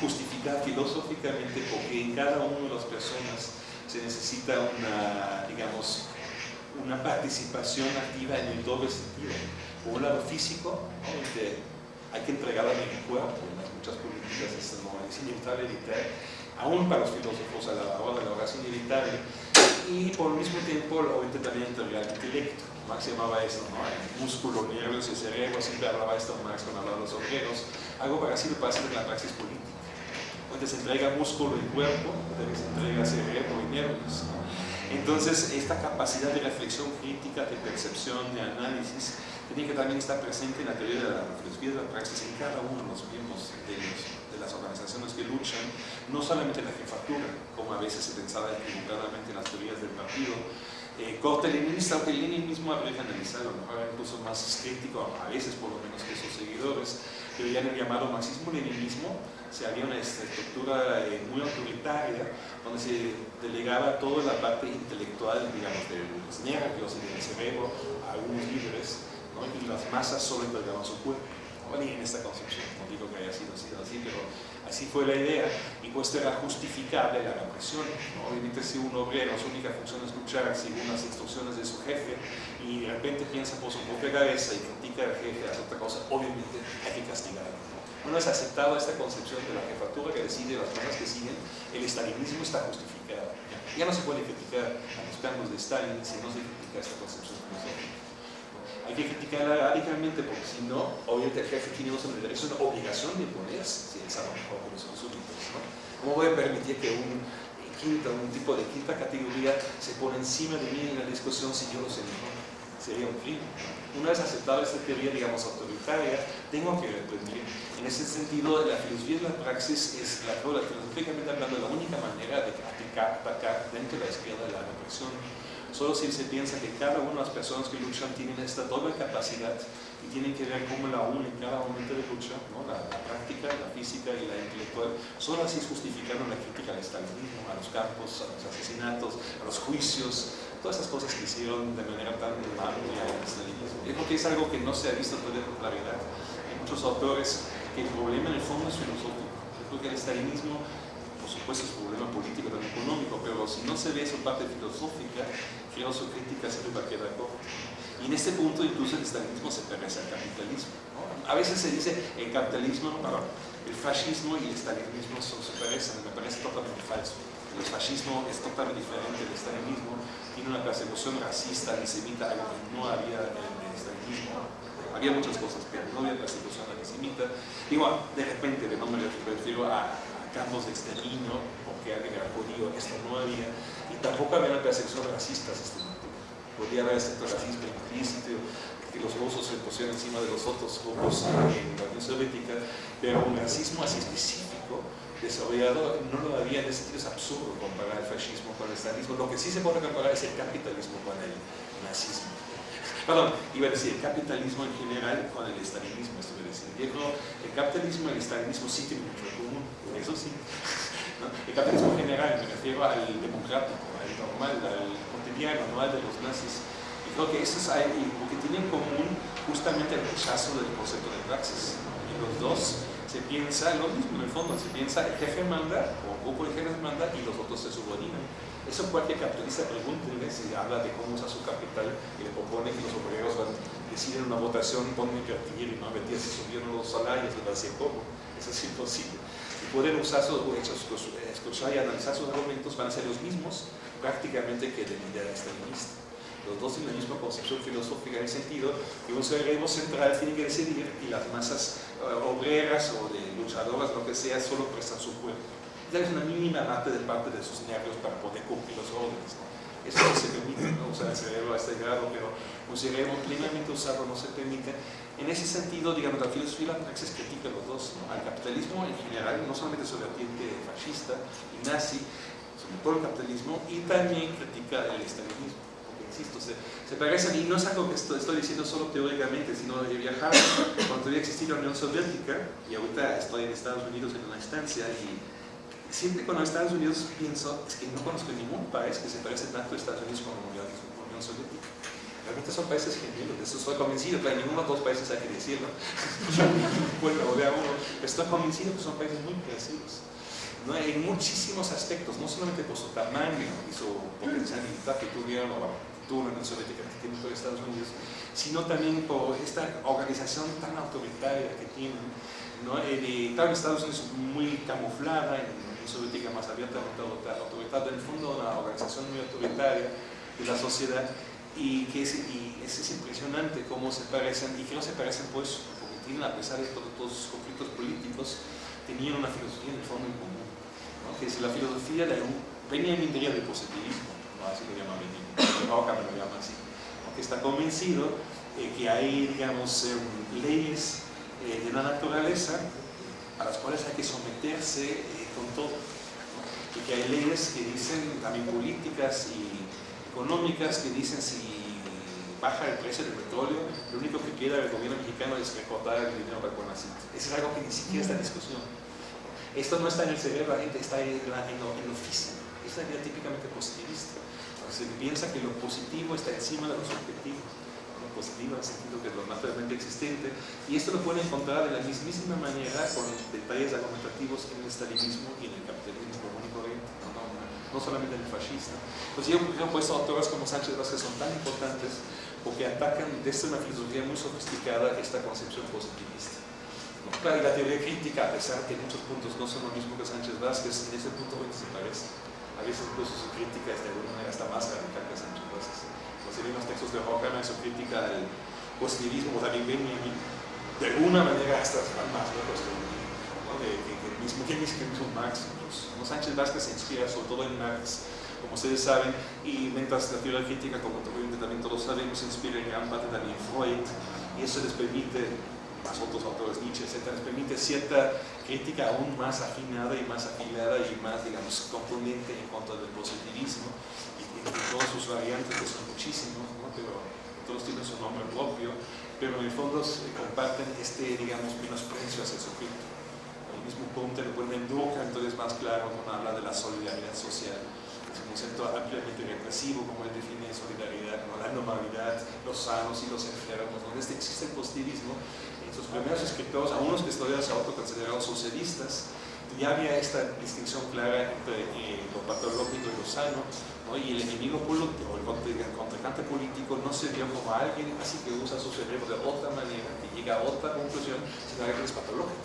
justificar filosóficamente porque en cada una de las personas se necesita una, digamos, una participación activa en el doble sentido. Por un lado físico, hay que entregar a mi cuerpo, muchas políticas no, es inevitable evitar, aún para los filósofos a la hora de la oración inevitable, y por el mismo tiempo obviamente también entregar el intelecto. Marx llamaba eso, ¿no? el músculo, nervios y cerebro, siempre hablaba esto Marx cuando hablaba de los obreros, algo parecido pasa en la praxis política. Donde se entrega músculo y cuerpo, donde se entrega cerebro y nervios. Entonces, esta capacidad de reflexión crítica, de percepción, de análisis, tiene que también estar presente en la teoría de la filosofía de la praxis en cada uno de los miembros de, de las organizaciones que luchan, no solamente en la jefatura, como a veces se pensaba equivocadamente en las teorías del partido, eh, corte leninista, aunque Lenin mismo habría analizado, ¿no? incluso más crítico, a veces por lo menos que sus seguidores, que veían el llamado marxismo-leninismo, se había una estructura eh, muy autoritaria, donde se delegaba toda la parte intelectual, digamos, de los nervios y del cerebro a algunos líderes. Y las masas solo entregaban su cuerpo. ¿no? en esta concepción, no digo que haya sido, sido así, pero Así fue la idea, y pues era justificable la represión. Obviamente si un obrero su única función es luchar según las instrucciones de su jefe y de repente piensa por su propia cabeza y critica al jefe, hace otra cosa, obviamente hay que castigarlo. Una vez aceptada esta concepción de la jefatura que decide las cosas que siguen, el estalinismo está justificado. Ya no se puede criticar a los planos de Stalin si no se critica esta concepción hay que criticarla radicalmente porque si no, obviamente el jefe tiene derecho, una obligación de imponerse si sabe mejor que los súbditos. ¿no? ¿Cómo voy a permitir que un quinta, un tipo de quinta categoría se pone encima de mí en la discusión si yo lo sé mejor? Sería un crimen. Una vez aceptada esta teoría, digamos, autoritaria, tengo que reprender. En ese sentido, la filosofía de la praxis es, la, filosóficamente hablando, la única manera de atacar dentro de la izquierda de la represión Solo si se piensa que cada una de las personas que luchan tienen esta doble capacidad y tienen que ver cómo la unen en cada momento de lucha, la, práctica, la física y la intelectual, solo así es justificando la crítica al estalinismo, a los campos, a los asesinatos, a los juicios, todas esas cosas que hicieron de manera tan amplia el estalinismo. Yo creo que es algo que no se ha visto todavía con claridad. Hay muchos autores que el problema en el fondo es filosófico. Yo creo que el estalinismo por supuesto es un problema político, también económico, pero si no se ve esa parte filosófica, su crítica siempre va a quedar corta. Y en este punto incluso el estalinismo se parece al capitalismo. A veces se dice el capitalismo, perdón, el fascismo y el estalinismo son, se parecen, me parece totalmente falso. El fascismo es totalmente diferente del estalinismo, tiene una persecución racista, antisemita, algo que no había en el estalinismo. Había muchas cosas, pero no había persecución antisemita. Igual, de repente, de nombre me refiero a campos de exterminio, porque era judío, esto no había, tampoco había una percepción racista sistemática. Podía haber cierto racismo implícito, que los rusos se pusieron encima de los otros grupos en la Unión Soviética, pero un racismo así específico, desarrollado, no lo había, en ese sentido es absurdo comparar el fascismo con el estalinismo. Lo que sí se puede comparar es el capitalismo con el nazismo. Perdón, iba a decir el capitalismo en general con el estalinismo, decir. Yo el capitalismo y el estalinismo sí tienen mucho en común eso sí. El capitalismo general, me refiero al democrático, normal, al cotidiano, no al de los nazis. Y creo que eso es lo que tienen en común justamente el rechazo del concepto de praxis. Y los dos se piensa lo mismo, en el fondo, se piensa el jefe manda, o un grupo de jefes manda, y los otros se subordinan. Eso cualquier capitalista pregúntenle si habla de cómo usa su capital y le propone que los obreros van, deciden una votación, ponen invertir y no invertir si subieron los salarios, les va a decir cómo. Eso es imposible pueden usar sus, escuchar y analizar sus argumentos van a ser los mismos prácticamente que de idea estalinista. Los dos tienen la misma concepción filosófica en el sentido que un cerebro central tiene que decidir y las masas eh, obreras o de luchadoras, lo que sea, solo prestan su cuerpo. Es una mínima parte de parte de sus nervios para poder cumplir los órdenes. Eso no se permite, ¿no? usar el cerebro a este grado, pero un cerebro plenamente usado no se permite. En ese sentido, digamos, la filosofía la praxis critica los dos, al capitalismo en general, no solamente su vertiente fascista y nazi, todo el capitalismo, y también critica el estalinismo. Porque, insisto, se, se parecen, y no es algo que estoy, estoy diciendo solo teóricamente, sino de viajar cuando todavía existía la Unión Soviética, y ahorita estoy en Estados Unidos en una instancia, y siempre cuando Estados Unidos pienso, es que no conozco ningún país que se parece tanto a Estados Unidos como a la Unión Soviética. Realmente son países gemelos, de eso estoy convencido, claro, ninguno de los países hay que decirlo, bueno, de uno, estoy convencido que son países muy parecidos. ¿No? En muchísimos aspectos, no solamente por su tamaño y su potencial militar que tuvieron, o tuvo la Unión Soviética que tiene todo Estados Unidos, sino también por esta organización tan autoritaria que tienen. ¿no? Eh, claro, Estados Unidos es muy camuflada, en Soviética más abiertamente autoritaria, en el fondo una organización muy autoritaria de la sociedad y que es, y es, impresionante cómo se parecen, y que no se parecen pues porque tienen, a pesar de todos, sus conflictos políticos, tenían una filosofía en el fondo en común, ¿no? Que es la filosofía de un, interior del positivismo, no así lo llama Roca me lo llama así, que está convencido eh, que hay, digamos, em, leyes eh, de la naturaleza a las cuales hay que someterse eh, con todo. Y que hay leyes que dicen, también políticas y económicas, que dicen si baja el precio del petróleo, lo único que quiere el gobierno mexicano es recortar el dinero para Conacit. Eso es algo que ni siquiera está en discusión. Esto no está en el cerebro, la gente está en, la, en, lo, en lo físico. Es idea típicamente positivista. Se piensa que lo positivo está encima de los objetivos positiva, en el sentido que es lo naturalmente existente, y esto lo pueden encontrar de la mismísima manera con detalles argumentativos en el estalinismo y en el capitalismo común corriente, no, solamente en el fascista. Pues yo, he puesto autores como Sánchez Vázquez son tan importantes porque atacan desde una filosofía muy sofisticada esta concepción positivista. Claro, y la teoría crítica, a pesar que muchos puntos no son lo mismo que Sánchez Vázquez, en ese punto se parece. A veces incluso su crítica es de alguna manera hasta más radical que Sánchez Vázquez en los textos de Horkheimer, su crítica al positivismo, también Benjamin, de alguna manera hasta más lejos que ¿no? de, que el mismo, ¿quién dice que mismo Marx? Incluso, ¿no? Sánchez Vázquez se inspira sobre todo en Marx, como ustedes saben, y mientras la teoría crítica, como también todos sabemos, se inspira en gran parte también Freud, y eso les permite, más otros autores, Nietzsche, etc., les permite cierta crítica aún más afinada y más afilada y más, digamos, contundente en contra del positivismo, todas sus variantes, que son muchísimos, ¿no? pero todos tienen su nombre propio, pero en el fondo comparten este, digamos, menosprecio hacia el sujeto. El mismo punto lo ponen en Durkheim, entonces más claro cuando habla de la solidaridad social. Es un concepto ampliamente represivo, como él define solidaridad, ¿no? la normalidad, los sanos y los enfermos. ¿no? Este existe el positivismo. Sus primeros escritores, a unos que todavía se autoconsideraron socialistas, ya había esta distinción clara entre eh, lo patológico y lo sano, y el enemigo político, el contrincante político no se vio como alguien así que usa su cerebro de otra manera, que llega a otra conclusión, sino alguien que es patológico.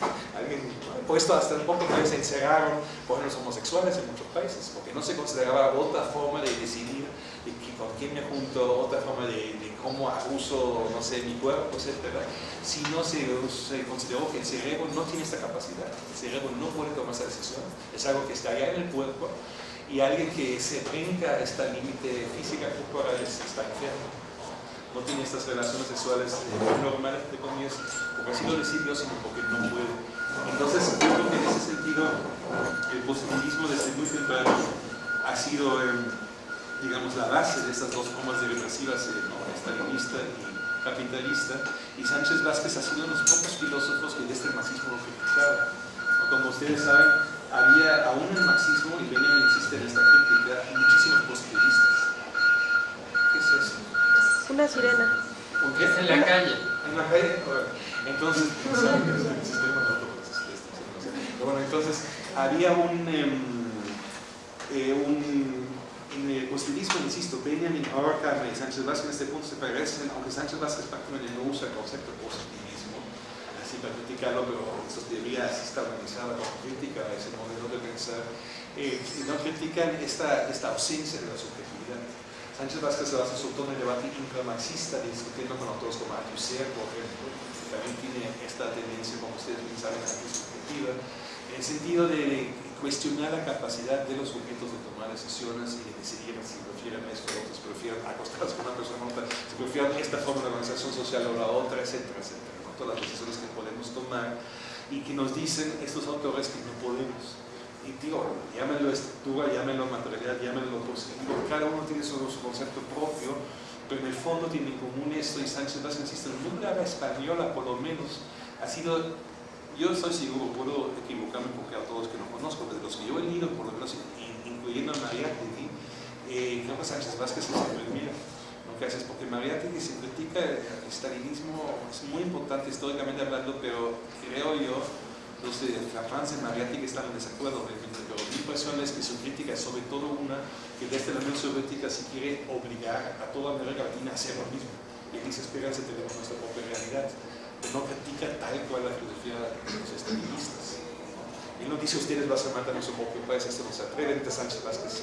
Alguien, por esto hasta un poco se encerraron por los homosexuales en muchos países, porque no se consideraba otra forma de decidir de con quién me junto, otra forma de, cómo uso, no sé, mi cuerpo, etc. Si no se, se, consideró que el cerebro no tiene esta capacidad, el cerebro no puede tomar esa decisión, es algo que está allá en el cuerpo, y alguien que se brinca esta límite física corporal está enfermo. No tiene estas relaciones sexuales eh, normales, de comillas, porque así lo decidió, sino porque no puede. Entonces, yo creo que en ese sentido, el positivismo desde muy temprano ha sido, em, digamos, la base de estas dos formas de represivas, eh, ¿no? Estalinista y capitalista, y Sánchez Vázquez ha sido uno de los pocos filósofos que desde el marxismo lo criticaba. Como ustedes saben, había aún en el marxismo, y Benjamin insiste en esta crítica, muchísimos positivistas. ¿Qué es eso? Una sirena. ¿Por qué? En la calle. ¿En la calle? Entonces, ¿saben que es el sistema Bueno, entonces, había un, eh, un en el positivismo, insisto, Benjamin Horkheimer y Sánchez Vázquez en este punto se parecen, aunque Sánchez Vázquez prácticamente no usa el concepto positivo así para criticarlo, pero su teoría sí está organizada como crítica a ese modelo de pensar, eh, y no critican esta, ausencia de la subjetividad. Sánchez Vázquez se basa sobre todo en el debate intramarxista, discutiendo con autores como Althusser, por ejemplo, que también tiene esta tendencia, como ustedes bien saben, subjetiva, en el sentido de cuestionar la capacidad de los sujetos de tomar decisiones y de decidir si prefieren esto o otros prefieren acostarse con una persona otra, si prefieren esta forma de organización social o la otra, etcétera, etcétera las decisiones que podemos tomar y que nos dicen estos autores que no podemos. Y digo, llámenlo estructura, llámenlo materialidad, llámenlo positivo, cada uno tiene su, concepto propio, pero en el fondo tiene en común esto y Sánchez Vázquez insiste, nunca la española por lo menos ha sido, yo estoy seguro, puedo equivocarme porque a todos que no conozco, pero los que yo he leído, por lo menos incluyendo a María eh, creo que Sánchez Vázquez es el primero gracias, porque Mariátegui se critica el estalinismo, es muy importante históricamente hablando, pero creo yo, los de Francia y Mariátegui están en desacuerdo, pero mi impresión es que su crítica es sobre todo una que desde la Unión Soviética se quiere obligar a toda América Latina a hacer lo mismo. Y dice, espérense, tenemos nuestra propia realidad. No critica tal cual la filosofía de los estalinistas. Él no dice, ustedes van a matar a su propio país, esto no se atreve, Sánchez Vázquez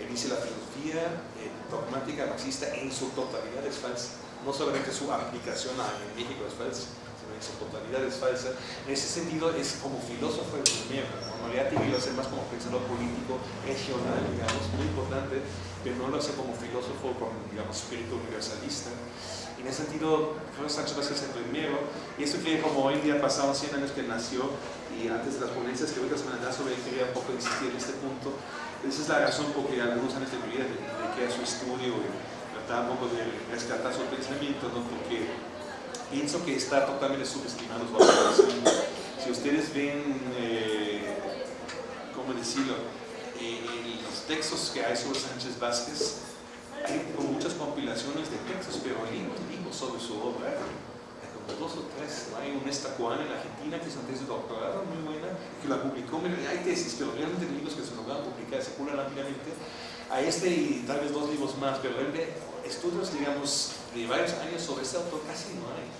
él dice la filosofía eh, dogmática marxista en su totalidad es falsa. No solamente su aplicación en México es falsa, su totalidad es falsa. En ese sentido es como filósofo el primero, en realidad tiene que ser más como pensador político regional, digamos, muy importante, pero no lo hace como filósofo con, digamos, espíritu universalista. En ese sentido, que Sancho Vázquez es el primero, y esto que como hoy día pasaron 100 años que nació, y antes de las ponencias que ahorita se me han dado sobre quería un poco insistir en este punto, esa es la razón por que algunos años de mi vida dediqué a su estudio y trataba un poco de rescatar su pensamiento, ¿no? porque pienso que está totalmente subestimado su Si ustedes ven, eh, ¿cómo decirlo? Eh, los textos que hay sobre Sánchez Vázquez, hay muchas compilaciones de textos, pero libros sobre su obra, como dos o tres. Hay una estacuana en Argentina que es una tesis de doctorado muy buena, que la publicó, hay tesis, pero realmente libros que se lograron publicar circulan rápidamente. A este y tal vez dos libros más, pero realmente estudios, digamos, de varios años sobre este autor casi no hay.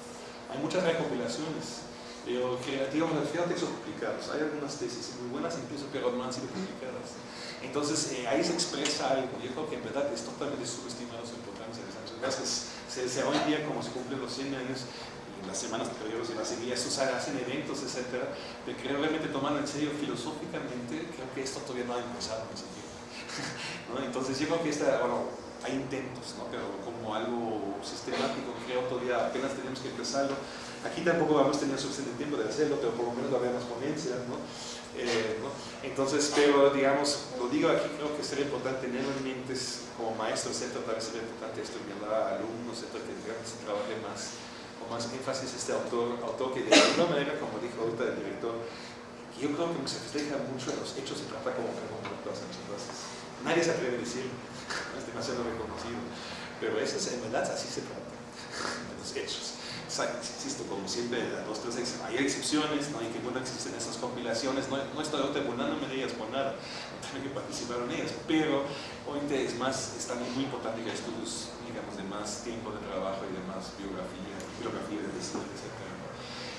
Hay muchas recopilaciones, pero que, digamos, al final textos publicados. Hay algunas tesis muy buenas incluso, pero no han sido publicadas. Entonces, eh, ahí se expresa algo. Yo creo que en verdad es totalmente subestimado su importancia de Vázquez. Se, se, hoy día, como se cumplen los 100 años, las semanas posteriores y las seguidas, se hacen eventos, etc. De creo realmente tomando en serio filosóficamente, creo que esto todavía no ha empezado en ese tiempo. ¿no? Entonces, yo creo que esta, bueno, hay intentos, ¿no? pero como algo sistemático, creo todavía apenas tenemos que empezarlo. Aquí tampoco vamos a tener suficiente tiempo de hacerlo, pero por lo menos va a haber más ponencias. ¿no? Eh. Entonces, pero digamos, lo digo aquí, creo que sería importante tenerlo en mente como maestro, etc. Tal vez sería importante estudiar a alumnos, etc. que se trabaje más, con más énfasis este autor, autor que de alguna manera, como dijo ahorita el director, yo creo que se refleja mucho en los hechos, se trata como Sánchez Vázquez. Nadie se atreve a decirlo es demasiado reconocido. Pero eso es, en verdad así se trata, de los hechos. Insisto, como siempre, dos, tres, hay excepciones, ¿no? y que bueno existen esas compilaciones, no, no estoy burlándome de ellas por nada, no tengo que participar en ellas, pero hoy es más, es también muy importante que estudios, digamos, de más tiempo de trabajo y de más biografía, biografía de diseño, etc.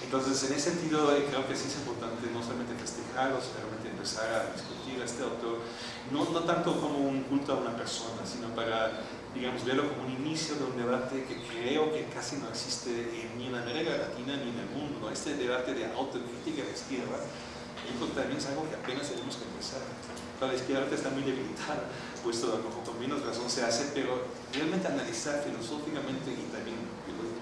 Entonces, en ese sentido, eh, creo que sí es importante no solamente festejarlo, sino realmente empezar a discutir a este autor, no, no tanto como un culto a una persona, sino para, digamos, verlo como un inicio de un debate que creo que casi no existe ni en América Latina ni en el mundo, este debate de autocrítica de izquierda, que también es algo que apenas tenemos que empezar. La izquierda está muy debilitada, puesto lo con menos razón se hace, pero realmente analizar filosóficamente y también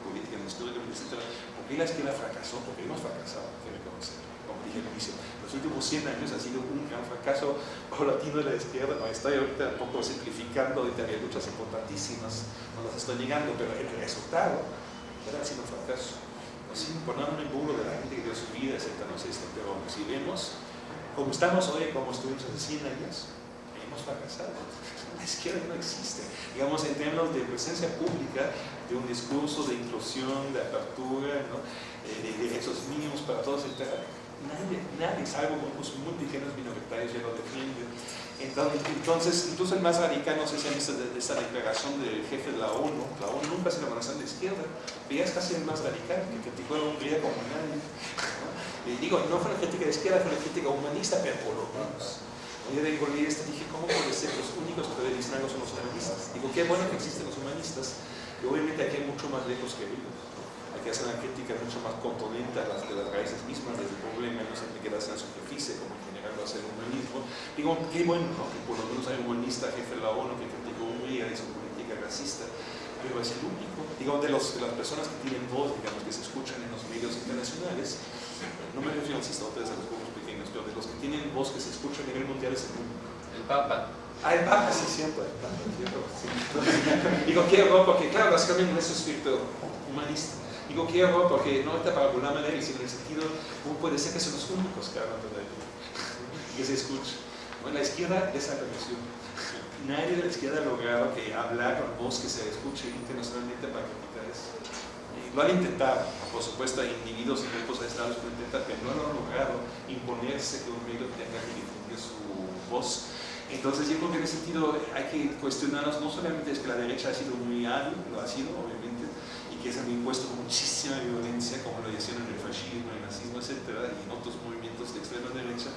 políticamente, históricamente, etc., por qué la izquierda fracasó, porque hemos fracasado, hay que reconocer, como dije al inicio los últimos 100 años ha sido un gran fracaso paulatino de la izquierda. No, estoy ahorita un poco simplificando, ahorita hay luchas importantísimas, no las estoy negando, pero el resultado ha sido un fracaso. No, sin ponerme en burro de la gente que dio su vida, etc. No sé esto, pero si vemos como estamos hoy, como estuvimos hace 100 años, hemos fracasado. La izquierda no existe. Digamos, en términos de presencia pública, de un discurso de inclusión, de apertura. Eh, de derechos mínimos para todos, etc nadie, nadie, salvo grupos muy pequeños minoritarios ya lo defienden. Entonces, incluso el más radical, no sé si han visto esta declaración del jefe de la ONU, la ONU nunca se la de izquierda, pero es casi el más radical, que criticó a Hungría como nadie. Y digo, no fue una crítica de izquierda, fue una crítica humanista, pero por lo menos. Yo de esta dije, ¿cómo puede ser los únicos que dicen algo son los humanistas? Digo, qué bueno que existen los humanistas, y obviamente aquí hay mucho más lejos que ellos que hace una crítica mucho más contundente a las de las raíces mismas del problema, no siempre quedarse en la superficie, como en general lo hace el humanismo. Digo, qué bueno que por lo menos hay un humanista jefe de la ONU que criticó Hungría y su política racista, pero es el único. Digo, de, los, de las personas que tienen voz, digamos, que se escuchan en los medios internacionales, no me refiero, a ustedes a los pueblos pequeños, pero de los que tienen voz que se escucha a nivel mundial es el mundo. El Papa. Ah, el Papa, sí, siempre. El Papa, sí. Digo, qué horror, porque claro, básicamente es un espíritu humanista. Digo quiero porque no está para burlarme de él, sino en el sentido, ¿cómo puede ser que son los únicos que hablan todavía? y que se escucha. Bueno, la izquierda desapareció. Nadie de la izquierda ha logrado que hablar con voz que se escuche internacionalmente para criticar eso. Lo han intentado, por supuesto, hay individuos y grupos aislados que lo intentan, pero no lo han logrado imponerse que un medio tenga que difundir su voz. Entonces yo creo que en ese sentido hay que cuestionarnos, no solamente es que la derecha ha sido muy hábil, lo ha sido, obviamente, que se han impuesto muchísima violencia, como lo hicieron en el fascismo, el nazismo, etc., y en otros movimientos de extrema derecha.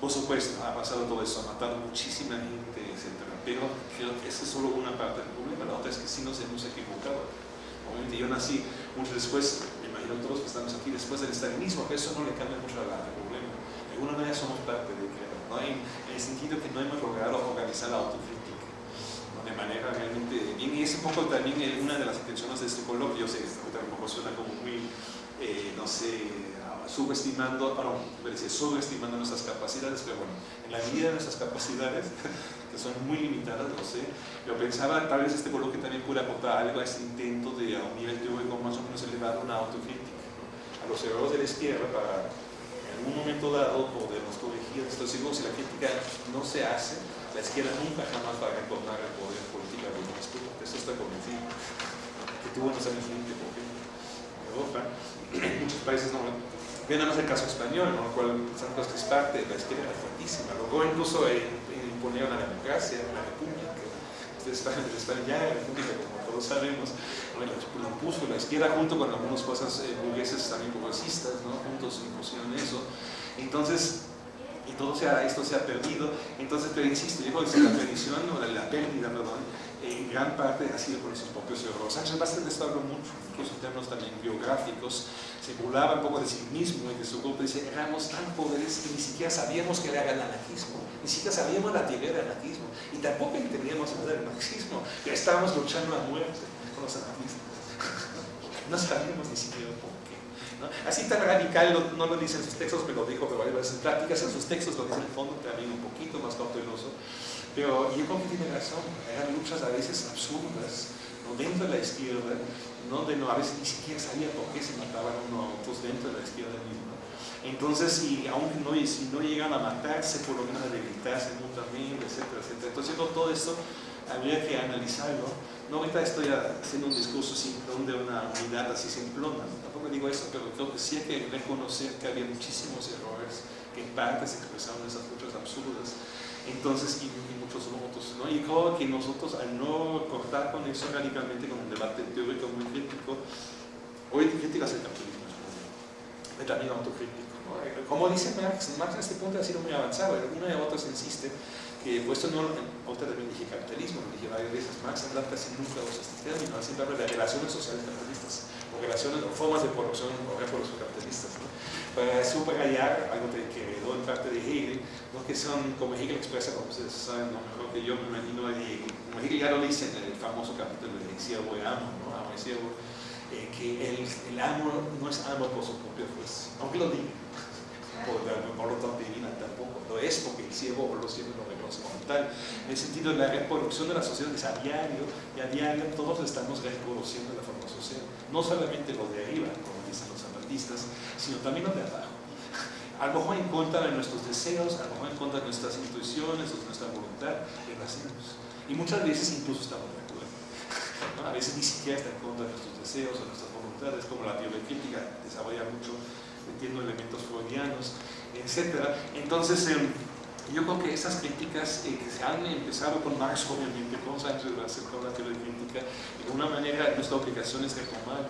Por supuesto, ha pasado todo eso, ha matado muchísima gente, etc. Pero creo que esa es solo una parte del problema, la otra es que sí nos hemos equivocado. Obviamente yo nací mucho después, me imagino todos que estamos aquí después del estalinismo, que eso no le cambia mucho al problema. De alguna manera somos parte de ¿no? en, el sentido que no hemos logrado organizar la autocrítica de manera realmente bien. Y es un poco también una de las intenciones de este coloquio, yo sé, tampoco suena como muy, eh, no sé, subestimando, no, decir, subestimando nuestras capacidades, pero bueno, en la medida de nuestras capacidades, que son muy limitadas, lo sé, yo pensaba, tal vez este coloquio también puede aportar algo a este intento de a un nivel teórico más o menos elevado una autocrítica, a los errores de la izquierda para en un momento dado podernos corregir. Estoy seguro si la crítica no se hace, la izquierda nunca jamás va a retornar el poder político de eso estoy convencido, que tuvo en los años 20, por en Europa, muchos países no, Bien, nada más el caso español, ¿no? el cual Santos es parte de la izquierda era fuertísima. Luego incluso imponieron la democracia, la república. España, España ya república, como todos sabemos, bueno, lo impuso la izquierda junto con algunas cosas eh, burgueses también progresistas, ¿no? juntos impusieron eso. Entonces, y todo esto se ha perdido. Entonces, pero insisto, yo creo que la perdición o la, la pérdida, perdón, en gran parte ha sido por esos propios errores. Sánchez Vázquez esto habló mucho, incluso en términos también biográficos, se burlaba un poco de sí mismo y de su grupo, dice, éramos tan poderes que ni siquiera sabíamos que era el anarquismo, ni siquiera sabíamos la teoría del anarquismo, y tampoco entendíamos nada del marxismo, ya estábamos luchando a muerte con los anarquistas. no sabíamos ni siquiera Así tan radical no, lo dice en sus textos, me lo dijo varias veces en prácticas, en sus textos lo dice el fondo también un poquito más cauteloso, pero yo creo que tiene razón, eran luchas a veces absurdas, ¿no? dentro de la izquierda, donde no, a veces ni siquiera sabía por qué se mataban uno a otros dentro de la izquierda misma. Entonces, y aunque no, si no llegan a matarse, por lo menos a debilitarse mutuamente, etcétera, etcétera. Entonces, todo esto habría que analizarlo. No ahorita estoy haciendo un discurso donde una unidad así simplona, digo eso, pero sí hay que reconocer que había muchísimos errores que en parte se expresaron esas luchas absurdas. Entonces, y, muchos otros, ¿no? Y creo que nosotros, al no cortar con eso radicalmente, con un debate teórico muy crítico, hoy críticas el capitalismo, es también autocrítico. ¿no? Como dice Marx, Marx en este punto ha sido muy avanzado, una de otras insiste que puesto no, otra también dije capitalismo, lo dije varias veces, Marx habla casi nunca usa este término, siempre habla de relaciones sociales capitalistas, o relaciones, o formas de producción o reproducción capitalistas. para subrayar algo que quedó en parte de Hegel, ¿no? que son, como Hegel expresa, como ustedes saben, ¿no? mejor que yo me imagino, como Hegel ya lo dice en el famoso capítulo de Siervo y Amo, ¿no? Amo y Siervo, eh, que el, el, amo no es amo por su propia fuerza, aunque lo diga, por, por lo divina tampoco, lo es porque el siervo o los siervos lo reconoce como tal. En el sentido de la reproducción de la sociedad es a diario, y a diario todos estamos reproduciendo la forma social, no solamente lo de arriba, como dicen los sino también los de abajo. A lo mejor en contra de nuestros deseos, a lo mejor en contra de nuestras intuiciones de nuestra voluntad, lo hacemos. Y muchas veces incluso estamos de acuerdo. A veces ni siquiera está en contra de nuestros deseos o nuestras voluntades, como la crítica desarrolla mucho metiendo elementos freudianos, etc. Entonces, em, yo creo que esas críticas eh, que se han empezado con Marx, obviamente, con Sánchez acerca de la teoría crítica, de alguna manera nuestra obligación es retomar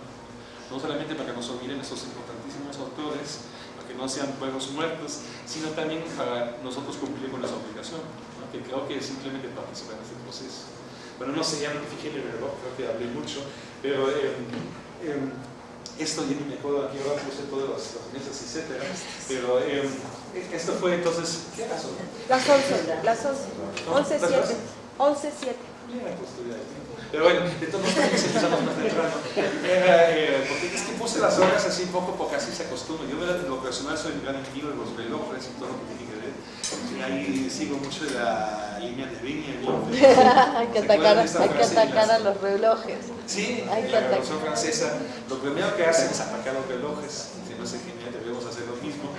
no solamente para que nos olviden esos importantísimos autores, para que no sean pueblos muertos, sino también para nosotros cumplir con esa obligación, que creo que es simplemente participar en este proceso. Bueno, no sé, ya no me fijé en el reloj, creo que hablé mucho, pero eh, eh, esto ya ni me acuerdo aquí ahora puse todas las, las mesas, etc. Pero eh, esto fue entonces, ¿qué pasó? Las 11, las 11, 11, 7, 11, 7. Pero bueno, de todos modos empezamos más temprano. Eh, porque es que puse las horas así un poco porque así se acostumbra. Yo en lo personal soy un gran amigo de los relojes y todo lo que tiene que ahí sigo mucho la línea de Viña. hay que atacar, hay que atacar a los relojes. Sí, hay que la Revolución Francesa, lo primero que hacen es atacar los relojes. Si no sé genial, debemos hacer lo mismo.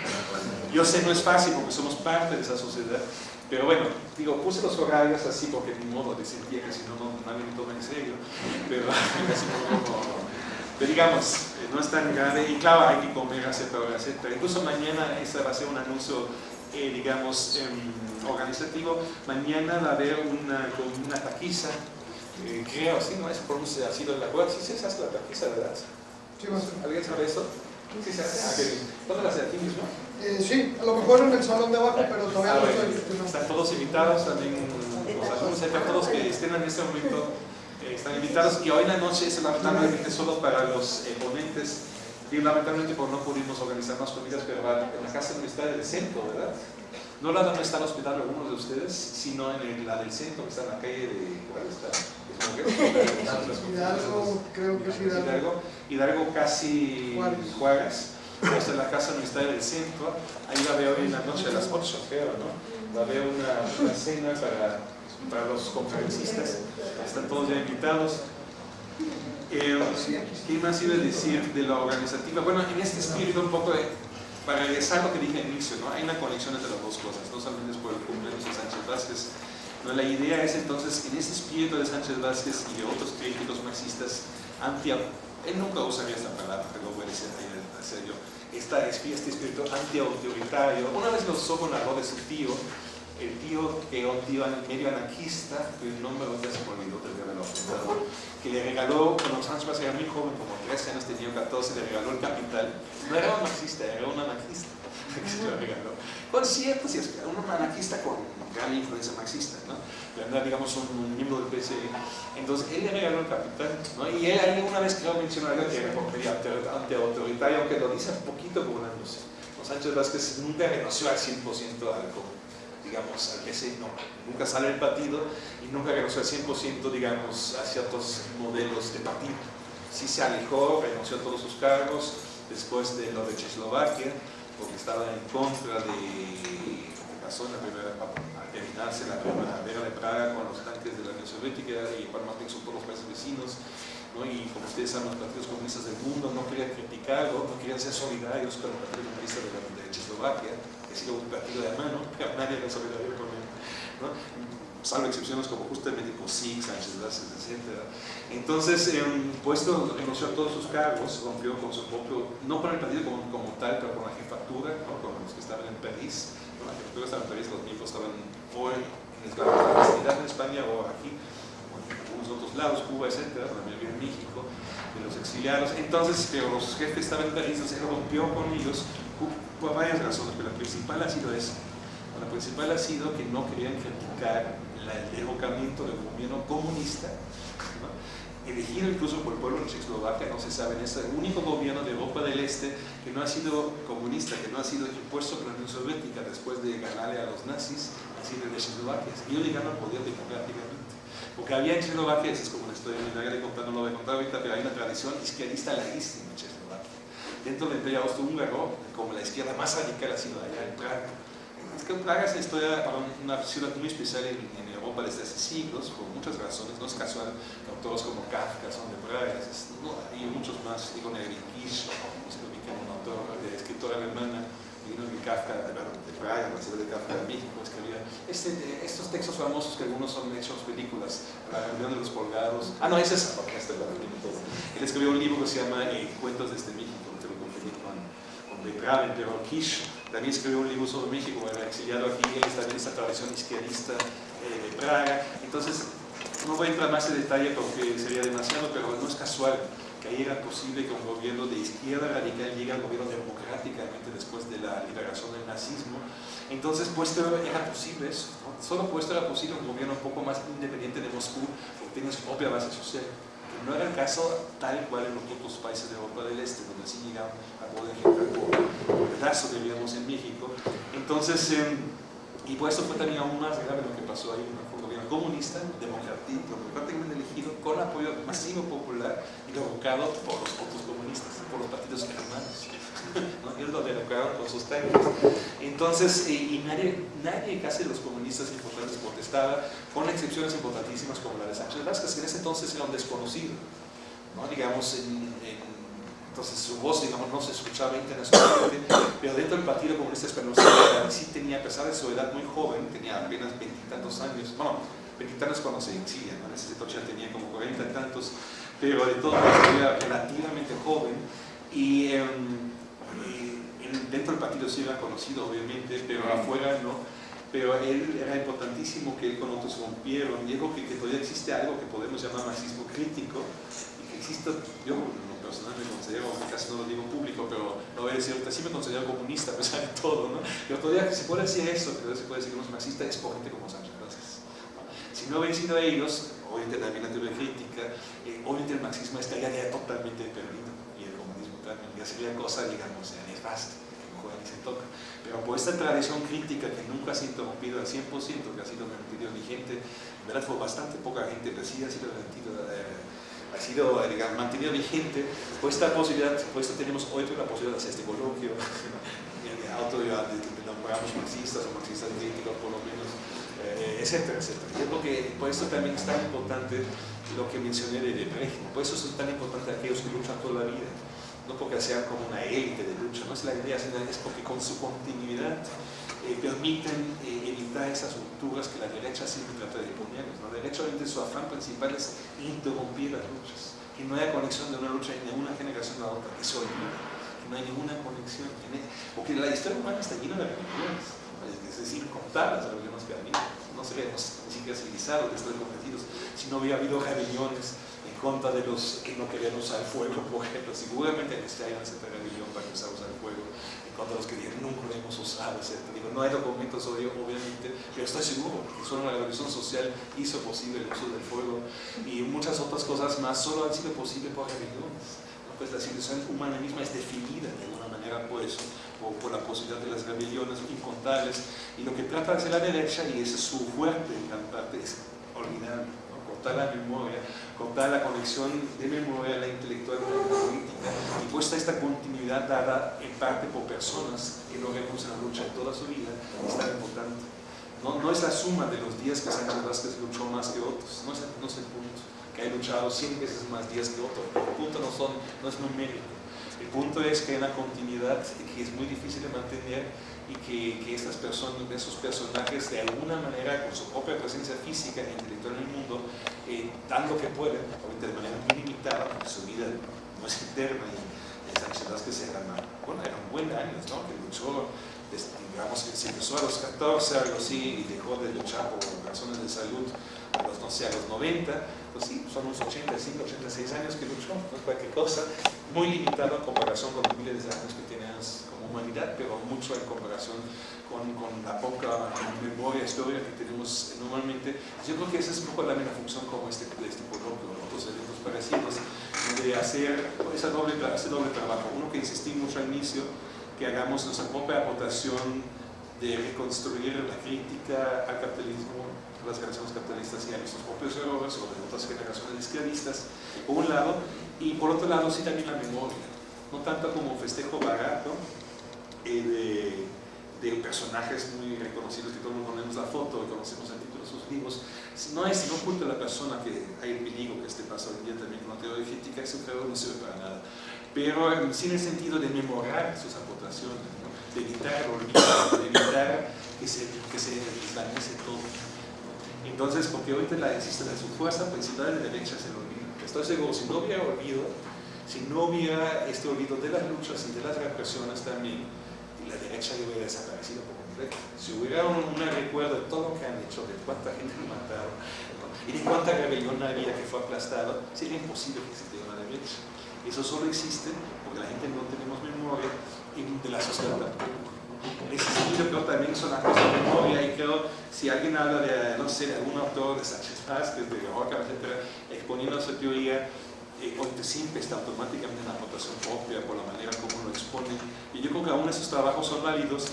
Yo sé, no es fácil porque somos parte de esa sociedad, pero bueno, digo, puse los horarios así porque ni modo de sentir que si no, no nadie me toma en serio. Pero, pero digamos, eh, no es tan grave. Y claro, hay que comer a cierta hora, etc. Incluso mañana, ese va a ser un anuncio, eh, digamos, eh, organizativo. Mañana va a haber una, una taquiza, eh, creo, sí, ¿no? Es pronuncia así de la cual. Sí, se hace la taquiza, ¿verdad? Sí, ¿Alguien sabe eso? Sí, se hace. Ah, ¿Dónde la hace aquí mismo? Eh, sí, a lo mejor en el salón de abajo, pero todavía ah, no estoy. Están todos invitados, también los alumnos, todos que estén en este momento eh, están invitados. Y hoy en la noche es lamentablemente solo para los eh, ponentes Y lamentablemente pues, no pudimos organizar más comidas, pero en la casa universitaria del centro, ¿verdad? No la donde está el hospital algunos de ustedes, sino en la del centro, que está en la calle de... ¿Cuál está? Hidalgo, creo que es Hidalgo. Hidalgo casi Juárez. Es la casa universitaria del centro. Ahí va a haber hoy en la noche a las 8, creo, ¿no? Va a haber una, una cena para, para los conferencistas. Están todos ya invitados. Eh, ¿Qué más iba a decir de la organizativa? Bueno, en este espíritu un poco de, para regresar a lo que dije al inicio, ¿no? hay una conexión entre las dos cosas, no solamente es por el cumpleaños de Sánchez Vázquez, ¿no? la idea es entonces, en este espíritu de Sánchez Vázquez y de otros críticos marxistas, anti, él nunca usaría esta palabra, pero voy a decir hacer yo, esta, este espíritu anti-autoritario, una vez lo la voz de su tío, el tío que era un tío medio anarquista, cuyo nombre ya se me olvidó, te haberlo apuntado, que le regaló, cuando Sánchez Vázquez era muy joven, como 13 años, tenía 14, le regaló el capital. No era un marxista, era un anarquista que se lo regaló. Con es un anarquista con gran influencia marxista, ¿no? Era, digamos, un, miembro del PCI. Entonces, él le regaló el capital, ¿no? Y él alguna vez creo mencionó algo que era anti-autoritario, aunque lo dice un poquito burlándose. Sánchez Vázquez nunca renunció al 100% al digamos, al PC, no, nunca sale el partido y nunca renunció al 100%, digamos, a ciertos modelos de partido. Sí se alejó, renunció a todos sus cargos después de lo de Checoslovaquia, porque estaba en contra de que pasó en la primera, terminarse la primavera de Praga con los tanques de la Unión Soviética y más bien son todos los países vecinos, ¿no? y como ustedes saben, los partidos comunistas del mundo no querían criticarlo, no querían ser solidarios con el Partido Comunista de, de Checoslovaquia, sido un partido de mano, pero nadie era solidario con él, ¿no? salvo excepciones como justamente COSIC, Sánchez Vázquez, etc. Entonces, eh, puesto, renunció a todos sus cargos, rompió con su propio, no con el partido como, como tal, pero con la jefatura, ¿no? con los que estaban en París. ¿no? La jefatura estaba en París, los miembros estaban o en en España o aquí, algunos otros lados, Cuba, etc., también en México, de los exiliados. Entonces, pero los jefes estaban en París, se rompió con ellos por varias razones, pero la principal ha sido esa. La principal ha sido que no querían criticar el derrocamiento del gobierno comunista, ¿no? elegido incluso por el pueblo de Checoslovaquia, no se sabe, es el único gobierno de Europa del Este que no ha sido comunista, que no ha sido impuesto por la Unión Soviética después de ganarle a los nazis, así de Checoslovaquia. Ellos llegaron al poder democráticamente. Porque había en Checoslovaquia, es como la historia de contar, no lo voy a contar ahorita, pero hay una tradición izquierdista larguísima en. Dentro del Imperio Austrohúngaro, como la izquierda más radical ha sido allá en Praga. Es que Praga es una, historia, una ciudad muy especial en, Europa desde hace siglos, por muchas razones, no es casual, autores como Kafka son de Praga, es, no, y muchos más, digo no sé, un autor, de escritora alemana, de Kafka, de, de Praga, la ciudad de Kafka de México, escribía este, estos textos famosos que algunos son hechos películas, La reunión de los colgados, ah no, es, porque este. Él escribió un libro que se llama eh, Cuentos desde México, que lo compartí con, con De Graven, pero Kish también escribió un libro sobre México, era exiliado aquí, él está en esta tradición izquierdista eh, de Praga, entonces no voy a entrar más en detalle porque sería demasiado, pero no es casual que ahí era posible que un gobierno de izquierda radical llegue al gobierno democráticamente después de la liberación del nazismo. Entonces, puesto era posible eso, ¿no? solo puesto era posible un gobierno un poco más independiente de Moscú, porque tiene su propia base social, no era el caso tal cual en los otros países de Europa del Este, donde sí llegaron a poder entrar por pedazo, diríamos, en México. Entonces, eh, y por eso fue también aún más grave lo que pasó ahí, un gobierno comunista, democráticamente elegido, con apoyo masivo popular y derrocado por los otros comunistas, por los partidos hermanos. ¿No? Ellos lo derrocaron con sus técnicas. Entonces, y, nadie, nadie, casi los comunistas importantes protestaba, con excepciones importantísimas como la de Sánchez Vázquez, que en ese entonces era un desconocido. ¿no? Digamos, en, en entonces su voz, digamos, no se escuchaba internacionalmente, pero dentro del Partido Comunista Español sí tenía, a pesar de su edad muy joven, tenía apenas veintitantos años, bueno, veintitantos cuando se exilia, en ese entonces ya tenía como cuarenta y tantos, pero de todo era relativamente joven, y, y, dentro del partido sí era conocido, obviamente, pero afuera no, pero él era importantísimo que él con otros rompieron, dijo que, que todavía existe algo que podemos llamar marxismo crítico, y que existe, yo personal me considero, casi no lo digo público, pero lo voy a decir ahorita, sí me considero comunista a pesar de todo, ¿no? Pero todavía se puede decir eso, que se puede decir que uno es marxista, es por gente como Sánchez Vázquez. Si no hubiera sido ellos, obviamente también la teoría crítica, eh, obviamente el marxismo estaría ya totalmente perdido, y ya sería cosa, digamos, ya nefasta, que mejor ni se toca. Pero por esta tradición crítica que nunca ha interrumpido al 100%, que ha sido mantenido vigente, en verdad fue bastante poca gente, pero sí ha sido mantenido, eh, ha sido digamos, mantenido vigente, por esta posibilidad, por esto tenemos hoy la posibilidad de hacer este coloquio, de auto de, nombramos marxistas o marxistas críticos por lo menos, eh, etcétera, etcétera. Yo creo que por eso también es tan importante lo que mencioné del régimen, por eso es tan importante aquellos que luchan toda la vida, no porque sean como una élite de lucha, no es la idea, es porque con su continuidad eh, permiten eh, evitar esas rupturas que la derecha siempre trata de poner. La derecha obviamente su afán principal es interrumpir las luchas, que no haya conexión de una lucha de una generación a otra, que se olvida, que no hay ninguna conexión, porque la historia humana está llena de religiones, es decir, contadas las religiones que ha habido, no seríamos ni siquiera civilizados, estoy convencidos, si no hubiera habido rebeliones en contra de los que no querían usar fuego, por ejemplo, seguramente en este año se rebelión para empezar a usar fuego, contra los que dijeron nunca lo hemos usado, etc. Digo, no hay documentos sobre ello, obviamente, pero estoy seguro que solo la revolución social hizo posible el uso del fuego y muchas otras cosas más solo han sido posibles por rebeliones. Pues la civilización humana misma es definida de alguna manera por eso, o por la posibilidad de las rebeliones incontables, y lo que trata de hacer la derecha, y es su fuerte en gran parte, es olvidar la memoria, contar la conexión de memoria, la intelectual con la política, y puesta esta continuidad dada en parte por personas que lo vemos en la lucha toda su vida, es tan importante. No, no es la suma de los días que Sánchez Vázquez luchó más que otros, no es, no es el punto, que ha luchado 100 veces más días que otros, el punto no, son, no es numérico, el punto es que hay una continuidad que es muy difícil de mantener y que, que estas personas, esos personajes de alguna manera con su propia presencia física e intelectual en el mundo, eh, dan lo que pueden, obviamente de manera muy limitada, porque su vida no es eterna y Sánchez Vázquez era, bueno, eran buenos años, ¿no? que luchó, digamos que se empezó a los 14, algo así, y dejó de luchar por razones de salud a los, no sé, a los 90, pues sí, son unos 85, 86 años que luchó, no es cualquier cosa, muy limitado en comparación con los miles de años que tiene humanidad, pero mucho en comparación con, con la poca memoria histórica que tenemos normalmente. Yo creo que esa es un poco la misma función como este, este coloquio otros eventos parecidos, de hacer esa doble, ese doble trabajo. Uno que insistí mucho al inicio, que hagamos nuestra propia aportación de reconstruir la crítica al capitalismo, a las generaciones capitalistas y a nuestros propios errores o de otras generaciones esclavistas, por un lado, y por otro lado sí también la memoria, no tanto como festejo barato, de, personajes muy reconocidos que todos ponemos la foto y conocemos el título de sus libros, no es, no oculta a la persona que hay el peligro que este pasa hoy en día también con la teoría crítica, eso creo no sirve para nada. Pero sí en el sentido de memorar sus aportaciones, de evitar el olvido, de evitar que se, que se desvanece todo. Entonces, porque ahorita la existe de su fuerza principal de derecha es el olvido. Estoy seguro, si no hubiera olvido, si no hubiera este olvido de las luchas y de las represiones también, la derecha hubiera desaparecido por completo. Si hubiera un, recuerdo de todo lo que han hecho, de cuánta gente han matado y de cuánta rebelión había que fue aplastado, sería imposible que existiera una derecha. Eso solo existe porque la gente no tenemos memoria de la sociedad tampoco. Sentido creo también son una cosa de memoria y creo si alguien habla de, no sé, de algún autor de Sánchez Vázquez, de Roca, etc., exponiendo su teoría, eh, siempre está automáticamente en la aportación propia por la manera como lo expone y yo creo que aún esos trabajos son válidos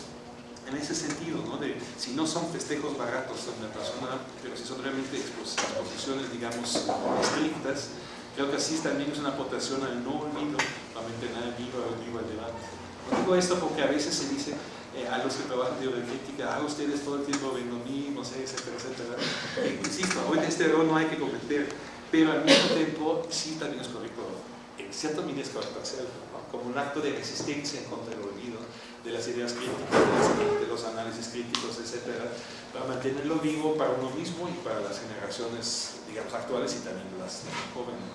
en ese sentido, ¿no? de si no son festejos baratos de una persona, pero si son realmente exposiciones, digamos, estrictas, creo que así también es una aportación al no olvido para mantener vivo, vivo el debate. No digo esto porque a veces se dice eh, a los que trabajan de crítica, ah, ustedes todo el tiempo ven lo mismo, etcétera, etcétera. Eh, insisto, hoy este error no hay que cometer pero al mismo tiempo sí también es correcto, en cierto medida es correcto hacerlo, como un acto de resistencia en contra del olvido de las ideas críticas, de los análisis críticos, etcétera, para mantenerlo vivo para uno mismo y para las generaciones, digamos, actuales y también las jóvenes.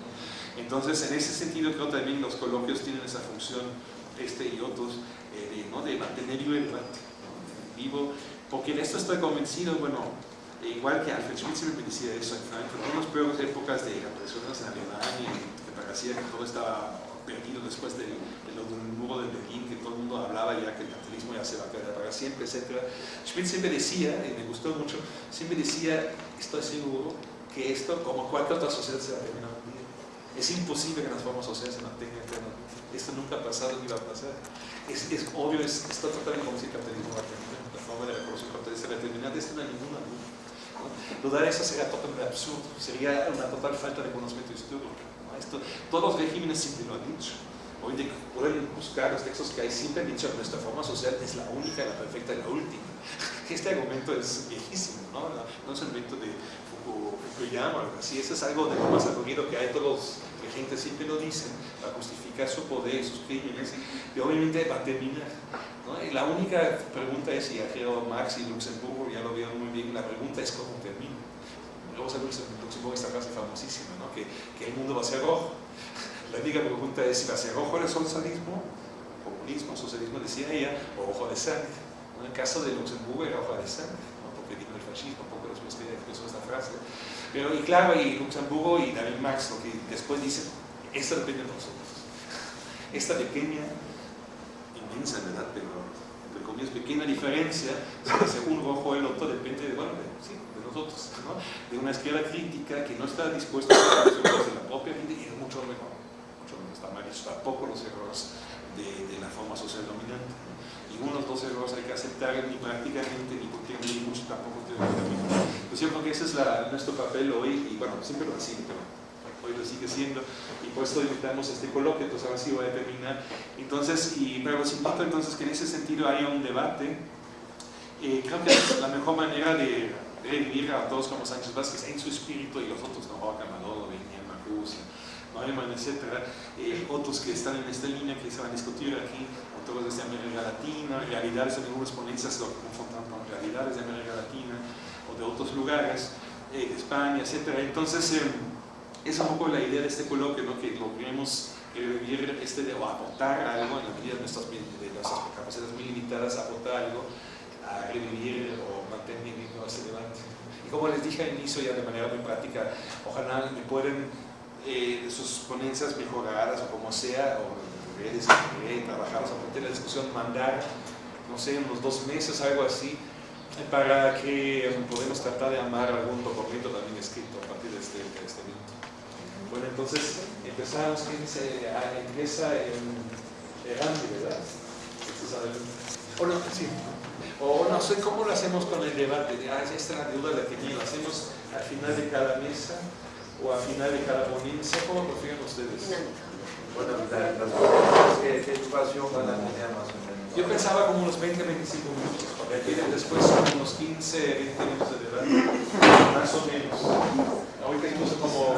Entonces, en ese sentido, creo también los coloquios tienen esa función, este y otros, eh, de, ¿no? de mantener vivo el debate, vivo, porque en esto estoy convencido, bueno, e igual que Alfred siempre me decía eso en Frankfurt, en las peores épocas de represiones en Alemania, que parecía que todo estaba perdido después del, del, muro de Berlín, que todo el mundo hablaba ya que el capitalismo ya se va a quedar para siempre, etc. Schmidt siempre decía, y me gustó mucho, siempre decía, estoy seguro que esto, como cualquier otra sociedad, se va a terminar un día. Es imposible que las formas sociales se mantengan eternamente. Esto nunca ha pasado ni va a pasar. Es, es obvio, es, está totalmente como si el capitalismo va a terminar. La forma de la revolución capitalista va a terminar, esto no hay ninguna duda. Dudar eso sería totalmente absurdo, sería una total falta de conocimiento histórico. ¿no? Esto, todos los regímenes siempre lo han dicho. Hoy de, pueden buscar los textos que hay, siempre han dicho nuestra forma social es la única, la perfecta y la última. Este argumento es viejísimo, ¿no? No, es un invento de Fukuyama o algo así, eso es algo de lo más aburrido que hay, todos los regentes siempre lo dicen, para justificar su poder, sus crímenes, y obviamente va a terminar. ¿no? Y la única pregunta es, y Ageo Marx y Luxemburgo ya lo vieron muy bien, la pregunta es cómo termina. Luego sale Luxemburgo esta frase famosísima, ¿no? que, que el mundo va a ser rojo. La única pregunta es si va a ser rojo el socialismo, comunismo, socialismo decía ella, o ojo de sangre. En el caso de Luxemburgo era ojo de sangre, ¿no? porque vino el fascismo, un poco después que empezó esta frase. Pero, y claro, y Luxemburgo y David Marx, lo que después dicen, esto depende de nosotros. Esta pequeña, inmensa en verdad, pero comillas, pequeña diferencia, según rojo el otro, depende de, bueno, de, sí, de nosotros, ¿no? de una izquierda crítica que no está dispuesta a hacer las de la propia gente y es mucho mejor está mal tampoco los errores de, de, la forma social dominante. ¿no? Y unos dos errores hay que aceptar ni prácticamente, ni ni mucho tampoco teóricamente. Pues yo creo que ese es la, nuestro papel hoy, y bueno, siempre lo ha sido, pero hoy lo sigue siendo, eso invitamos este coloquio, entonces ahora sí voy a terminar. Entonces, y, pero los invito entonces que en ese sentido haya un debate. Eh, creo que es la mejor manera de revivir a todos como Sánchez Vázquez en su espíritu y los otros, ¿no? Roca, Manolo, Beñán, Marcus, Neumann, etcétera, eh, otros que están en esta línea que se van a discutir aquí, autores de América Latina, realidades en algunas ponencias lo confrontan con realidades de América Latina o de otros lugares, eh, España, etcétera. Entonces, eh, es un poco la idea de este coloquio, ¿no? que logremos revivir este de, o aportar algo en la medida de nuestras, de nuestras capacidades muy limitadas, aportar algo a revivir o mantener vivo ese debate. Y como les dije al inicio, ya de manera muy práctica, ojalá me pueden eh, sus ponencias mejoradas o como sea, o redes que trabajadas a partir de la discusión, mandar, no sé, unos dos meses, algo así, para que podamos tratar de amar algún documento también escrito a partir de este. Bueno, entonces empezamos, ¿quién se empieza en Erandi, ¿verdad? O no, sí. O no sé cómo lo hacemos con el debate, ah, esta es la duda la que ¿lo hacemos al final de cada mesa? o al final de cada ponencia, ¿cómo prefieren ustedes? Bueno, las preguntas que de educación van a tener más o menos. Yo pensaba como unos 20, 25 minutos, porque después son unos 15, 20 minutos de debate, más o menos. Ahorita incluso como,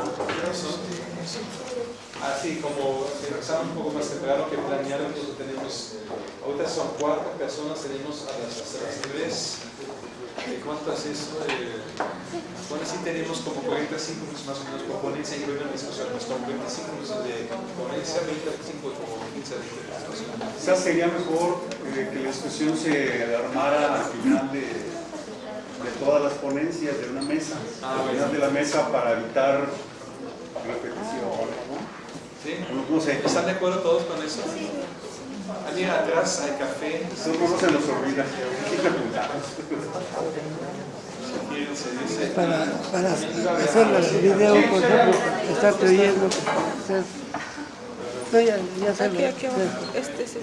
así como empezamos un poco más temprano que planear, entonces tenemos, ahorita son cuatro personas, tenemos a las tres, ¿cuántas es eso? Eh, bueno, sí tenemos como 45 minutos más o menos por ponencia y luego una discusión, pues como 25 minutos de ponencia, 25 como 15 de discusión. Quizás sería mejor eh, que la discusión se armara al final de, de todas las ponencias de una mesa, Ah, al final de la mesa para evitar repetición, ¿no? ¿Sí? No, no sé, ¿Están de acuerdo todos con eso? Mira, atrás hay café. eso no se nos olvida. Para, para hacer el video, por ejemplo, creyendo. hacer- No, ya, ya Aquí, aquí abajo. Este es este.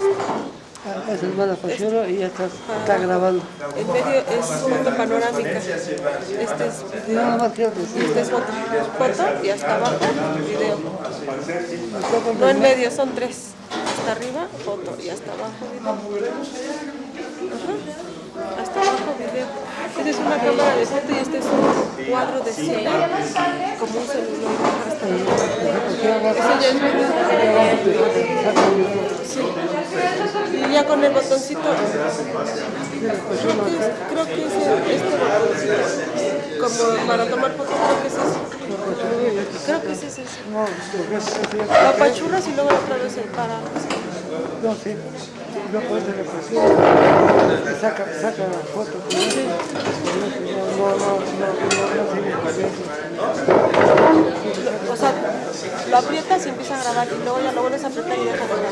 Ah, es hermana Pachero y ya está, está grabando. En medio es foto panorámica. Este es video. Nada más quiero decir, este es foto. Foto y hasta abajo video. No en medio, son tres. Arriba, foto. Y hasta abajo, video. Hasta abajo, video. Esta es una cámara de foto y este es un cuadro de cine. Como un celular. Hasta ya es. Sí. Y ya con el botoncito. Creo que es, creo que es este. Como para tomar fotos, creo que es ese. Creo que es ese. sí. Lo apachurras y luego otra vez el para. no, sí, no puedes repetir, saca, saca la foto, no, no, no, no. O sea, lo aprietas y empieza a grabar y luego ya lo vuelves a apretar y deja de grabar.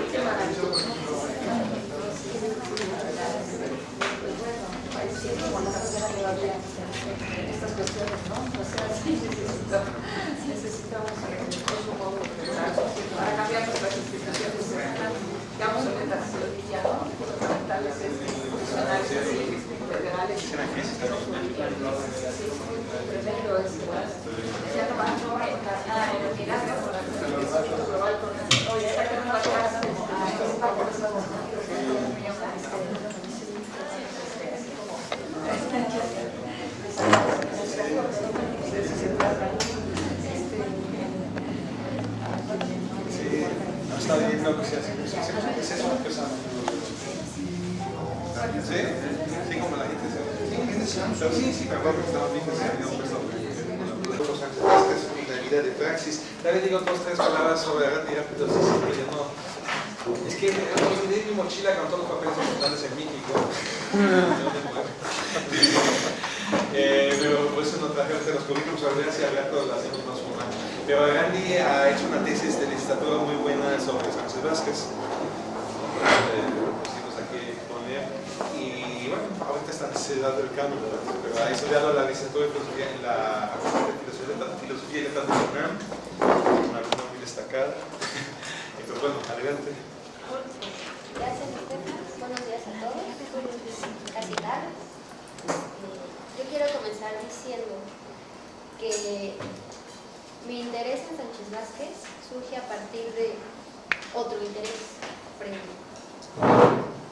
Pero para qué tienes- para cambiar nuestras instituciones, digamos, ya no, fundamentales, institucionales, federales. Tremendo es, ya no oye, esta que no va a quedar Sí, no está bien lo que se hace. ¿Es eso empezamos? ¿Sí? Sí, como la gente se Pero sí, sí, pero que estamos bien que se había puesto los Sánchez Vázquez, la vida de praxis. También digo dos, tres palabras sobre Gandhi rápido, sí, sí, pero yo no. Es que me olvidé mi mochila con todos los papeles importantes en México. Eh, pero eso no traje ahorita los currículums, a ver si al rato lo hacemos más formal. Pero Gandhi ha hecho una tesis de licenciatura muy buena sobre Sánchez Vázquez. Eh. Y bueno, ahorita está en necesidad del ¿verdad? pero ha estudiado la licenciatura de filosofía en la Filosofía, y Letras de la una alumna muy destacada. Y pues bueno, adelante. Gracias. Buenos días a todos. Casi tarde. Quiero comenzar diciendo que mi interés en Sánchez Vázquez surge a partir de otro interés previo,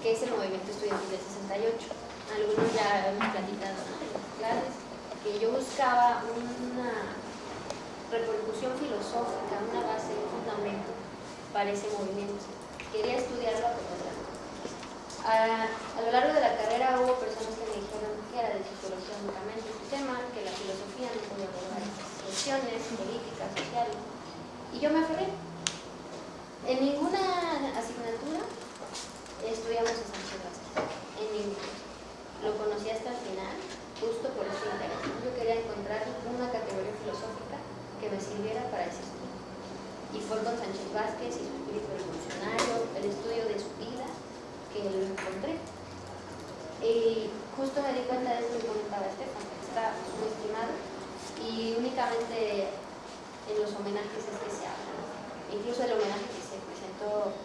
que es el movimiento estudiantil del 68. Algunos ya hemos platicado en las clases que yo buscaba una repercusión filosófica, una base, un fundamento para ese movimiento. Quería estudiarlo a. A, a lo largo de la carrera hubo personas que me dijeron que era de su tema, que la filosofía no podía abordar esas cuestiones políticas, sociales. Y yo me aferré. En ninguna asignatura estudiamos a Sánchez Vázquez, en ninguna. Lo conocí hasta el final, justo por ese interés. Yo quería encontrar una categoría filosófica que me sirviera para estudio. Y fue con Sánchez Vázquez y su espíritu revolucionario, el estudio de su vida, que lo encontré. Y justo me di cuenta de esto que comentaba Estefan, que está muy estimado y únicamente en los homenajes es que se habla. Incluso el homenaje que se presentó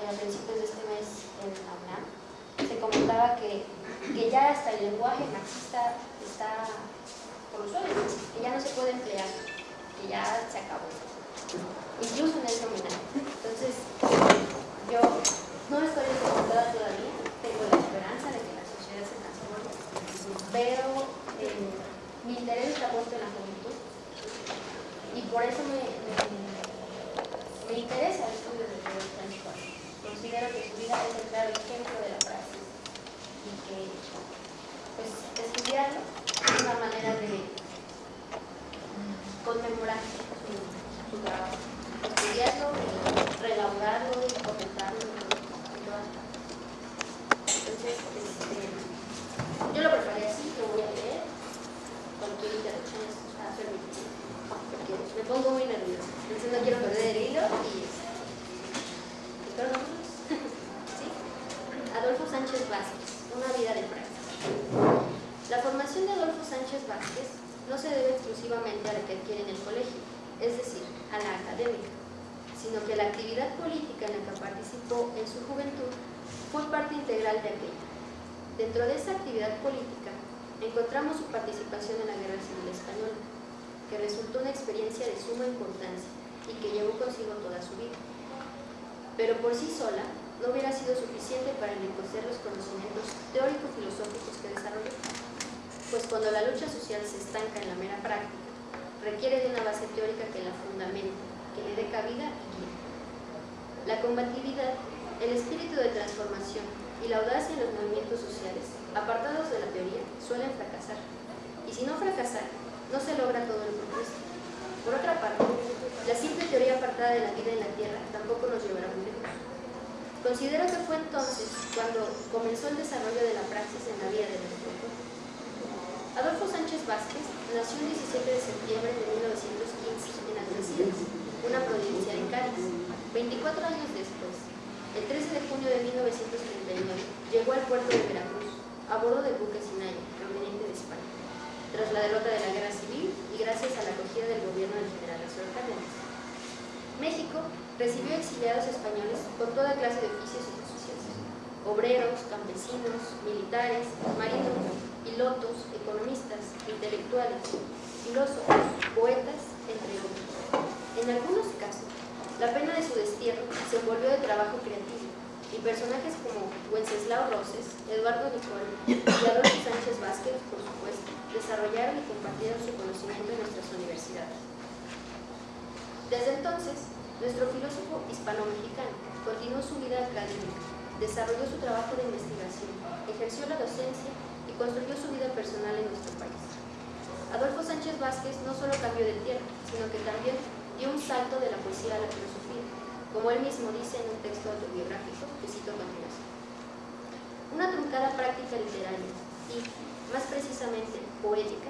eh, a principios de este mes en la UNAM, se comentaba que, que ya hasta el lenguaje marxista está por los que ya no se puede emplear, que ya se acabó incluso en ese homenaje. Entonces, yo no estoy descontada todavía, tengo la esperanza de que la sociedad se transforme, pero eh, mi interés está puesto en la juventud y por eso me, me, interesa el estudio de Pedro Sánchez. Considero que su vida es el claro ejemplo de la praxis y que pues, estudiarlo es una manera de conmemorar su, trabajo. Estudiarlo, reelaborarlo y comentarlo en todas partes. Entonces, este, yo lo preparé así, lo voy a leer. Cualquier interrupción está permitida. Porque me pongo muy nerviosa. Entonces no quiero perder el hilo y espero ¿Sí? Adolfo Sánchez Vázquez, una vida de práctica. La formación de Adolfo Sánchez Vázquez no se debe exclusivamente a la que adquiere en el colegio, es decir, a la académica, sino que la actividad política en la que participó en su juventud fue parte integral de aquella. Dentro de esa actividad política encontramos su participación en la Guerra Civil Española, que resultó una experiencia de suma importancia y que llevó consigo toda su vida. Pero por sí sola no hubiera sido suficiente para enriquecer los conocimientos teórico-filosóficos que desarrolló, pues cuando la lucha social se estanca en la mera práctica, requiere de una base teórica que la fundamente, que le dé cabida y guía. La combatividad, el espíritu de transformación y la audacia en los movimientos sociales, apartados de la teoría, suelen fracasar. Y si no fracasar, no se logra todo el progreso. Por otra parte, la simple teoría apartada de la vida en la Tierra tampoco nos llevará muy lejos. Considero que fue entonces cuando comenzó el desarrollo de la praxis en la vida de nuestro pueblo. Adolfo Sánchez Vázquez nació el 17 de septiembre de 1915 en Algeciras, una provincia de Cádiz. 24 años después, el 13 de junio de 1939, llegó al puerto de Veracruz a bordo del buque Sinaia, proveniente de España, tras la derrota de la guerra civil y gracias a la acogida del gobierno del general Azuero Cárdenas. México recibió exiliados españoles con toda clase de oficios y posiciones, obreros, campesinos, militares, marinos, pilotos, economistas, intelectuales, filósofos, poetas, entre otros. En algunos casos, la pena de su destierro se envolvió de trabajo creativo y personajes como Wenceslao Roses, Eduardo Nicol y Adolfo Sánchez Vázquez, por supuesto, desarrollaron y compartieron su conocimiento en nuestras universidades. Desde entonces, nuestro filósofo hispano-mexicano continuó su vida académica, desarrolló su trabajo de investigación, ejerció la docencia y construyó su vida personal en nuestro país. Adolfo Sánchez Vázquez no solo cambió de tierra, sino que también dio un salto de la poesía a la filosofía, como él mismo dice en un texto autobiográfico que cito a continuación. Una truncada práctica literaria y, más precisamente, poética,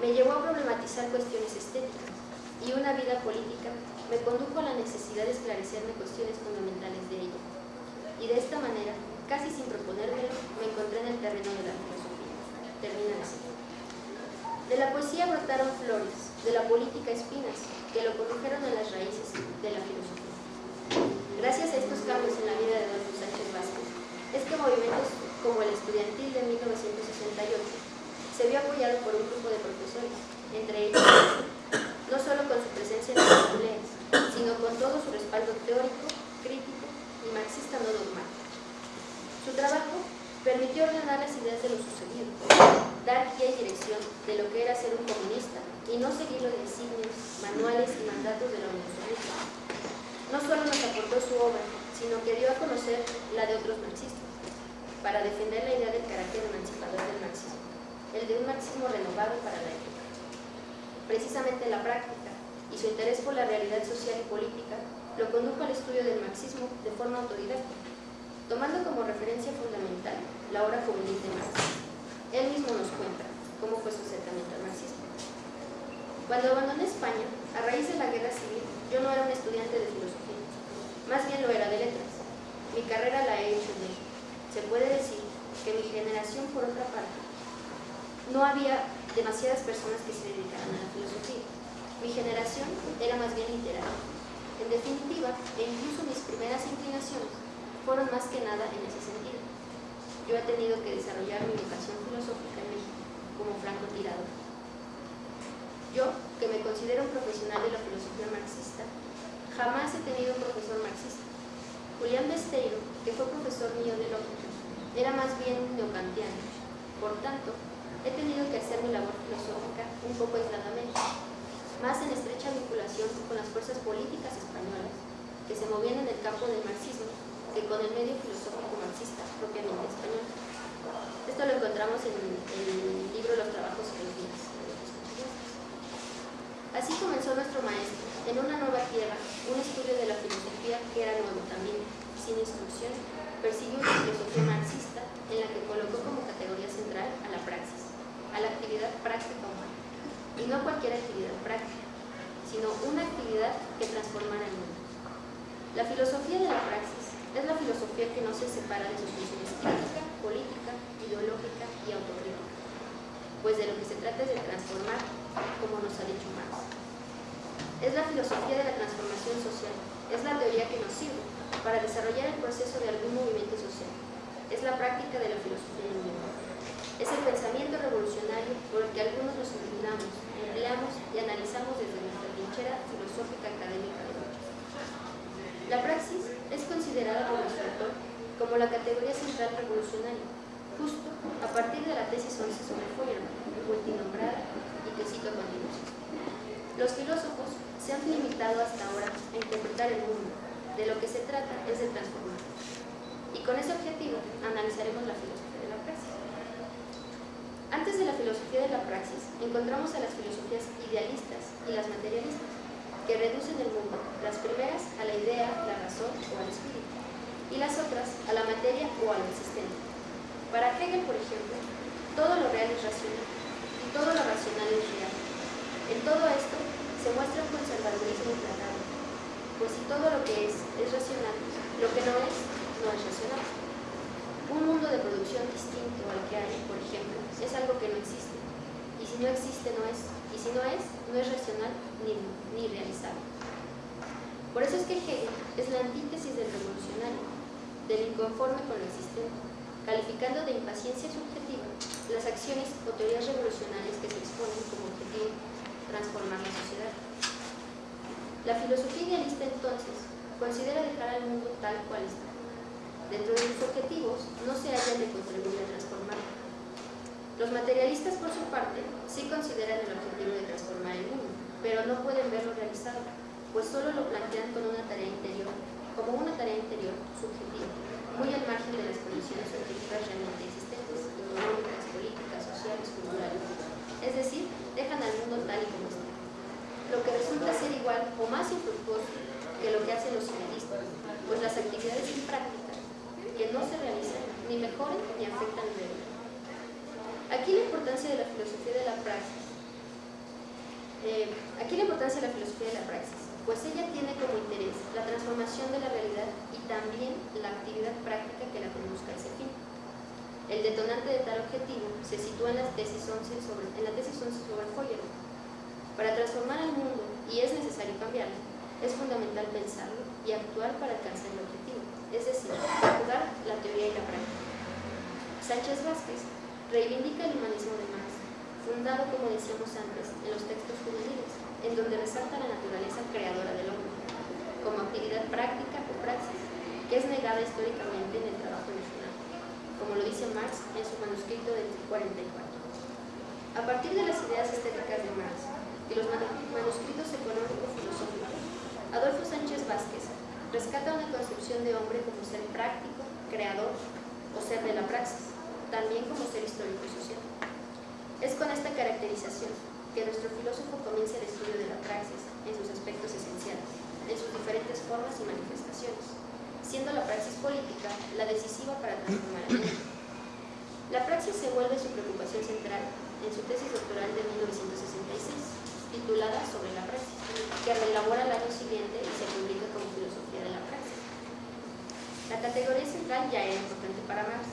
me llevó a problematizar cuestiones estéticas y una vida política me condujo a la necesidad de esclarecerme cuestiones fundamentales de ella. Y de esta manera, casi sin proponérmelo, me encontré en el terreno de la filosofía. Termina así. De la poesía brotaron flores, de la política espinas, que lo condujeron a las raíces de la filosofía. Gracias a estos cambios en la vida de Adolfo Sánchez Vázquez, es que movimientos como el estudiantil de 1968 se vio apoyado por un grupo de profesores, entre ellos, no solo con su presencia en las asambleas, sino con todo su respaldo teórico, crítico y marxista no dogmático. Su trabajo permitió ordenar las ideas de lo sucedido, dar guía y dirección de lo que era ser un comunista y no seguir los designios, manuales y mandatos de la Unión. No solo nos aportó su obra, sino que dio a conocer la de otros marxistas, para defender la idea del carácter emancipador del marxismo el de un marxismo renovado para la época. Precisamente la práctica y su interés por la realidad social y política lo condujo al estudio del marxismo de forma autodidacta, tomando como referencia fundamental la obra juvenil de Marx. Él mismo nos cuenta cómo fue su acercamiento al marxismo. Cuando abandoné España, a raíz de la guerra civil, yo no era un estudiante de filosofía, más bien lo era de letras. Mi carrera la he hecho en. Se puede decir que mi generación, por otra parte, no había demasiadas personas que se dedicaran a la filosofía. Mi generación era más bien literaria. En definitiva, e incluso mis primeras inclinaciones fueron más que nada en ese sentido. Yo he tenido que desarrollar mi educación filosófica en México, como franco tirador. Yo, que me considero un profesional de la filosofía marxista, jamás he tenido un profesor marxista. Julián Besteiro, que fue profesor mío de lógica, era más bien neocantiano. Por tanto, he tenido que hacer mi labor filosófica un poco aisladamente, más en estrecha vinculación con las fuerzas políticas españolas que se movían en el campo del marxismo que con el medio filosófico marxista propiamente español. Esto lo encontramos en el libro Los trabajos días. Así comenzó nuestro maestro, en una nueva tierra, un estudio de la filosofía que era nuevo también, sin instrucción, persiguió una filosofía marxista en la que colocó como categoría central a la praxis a la actividad práctica humana. Y no cualquier actividad práctica, sino una actividad que transformara el mundo. La filosofía de la praxis es la filosofía que no se separa de sus funciones crítica, política, ideológica y autocrítica. Pues de lo que se trata es de transformar, como nos ha dicho Marx. Es la filosofía de la transformación social, es la teoría que nos sirve para desarrollar el proceso de algún movimiento social. Es la práctica de la filosofía del mundo. Es el pensamiento revolucionario por el que algunos nos inclinamos, empleamos y analizamos desde nuestra trinchera filosófica académica de hoy. La praxis es considerada por nuestro autor como la categoría central revolucionaria, justo a partir de la tesis 11 sobre Feuerbach, multinombrada y que cito a continuación. Los filósofos se han limitado hasta ahora a interpretar el mundo, de lo que se trata es de transformarlo. Y con ese objetivo analizaremos la filosofía. Antes de la filosofía de la praxis, encontramos a las filosofías idealistas y las materialistas, que reducen el mundo, las primeras a la idea, la razón o al espíritu, y las otras a la materia o al existente. Para Hegel, por ejemplo, todo lo real es racional, y todo lo racional es real. En todo esto se muestra un conservadurismo implacable, pues si todo lo que es es racional, lo que no es, no es racional. Un mundo de producción distinto al que hay, por ejemplo, es algo que no existe. Y si no existe, no es. Y si no es, no es racional ni, ni realizable. Por eso es que Hegel es la antítesis del revolucionario, del inconforme con lo existente, calificando de impaciencia subjetiva las acciones o teorías revolucionarias que se exponen como objetivo transformar la sociedad. La filosofía idealista entonces considera dejar al mundo tal cual está. Dentro de sus objetivos no se hallan de contribuir a transformarlo. Los materialistas, por su parte, sí consideran el objetivo de transformar el mundo, pero no pueden verlo realizado, pues solo lo plantean con una tarea interior, como una tarea interior subjetiva, muy al margen de las condiciones objetivas realmente existentes, económicas, políticas, sociales, culturales. Es decir, dejan al mundo tal y como está. Lo que resulta ser igual o más infructuoso que lo que hacen los idealistas, pues las actividades imprácticas que no se realizan ni mejoran ni afectan el medio. Aquí la importancia de la filosofía de la praxis. Eh, aquí la importancia de la filosofía de la praxis, pues ella tiene como interés la transformación de la realidad y también la actividad práctica que la conduzca a ese fin. El detonante de tal objetivo se sitúa en, las tesis 11 sobre, en la tesis 11 sobre Feuerbach. Para transformar el mundo, y es necesario cambiarlo, es fundamental pensarlo y actuar para alcanzar el objetivo, es decir, jugar la teoría y la práctica. Sánchez Vázquez reivindica el humanismo de Marx, fundado, como decíamos antes, en los textos juveniles, en donde resalta la naturaleza creadora del hombre, como actividad práctica o praxis, que es negada históricamente en el trabajo nacional, como lo dice Marx en su manuscrito del 44. A partir de las ideas estéticas de Marx y los manuscritos económico-filosóficos, Adolfo Sánchez Vázquez rescata una concepción de hombre como ser práctico, creador o ser de la praxis, también como ser histórico y social. Es con esta caracterización que nuestro filósofo comienza el estudio de la praxis en sus aspectos esenciales, en sus diferentes formas y manifestaciones, siendo la praxis política la decisiva para transformar el mundo. La praxis se vuelve su preocupación central en su tesis doctoral de 1966, titulada Sobre la praxis, que reelabora al año siguiente y se publica como Filosofía de la Praxis. La categoría central ya era importante para Marx,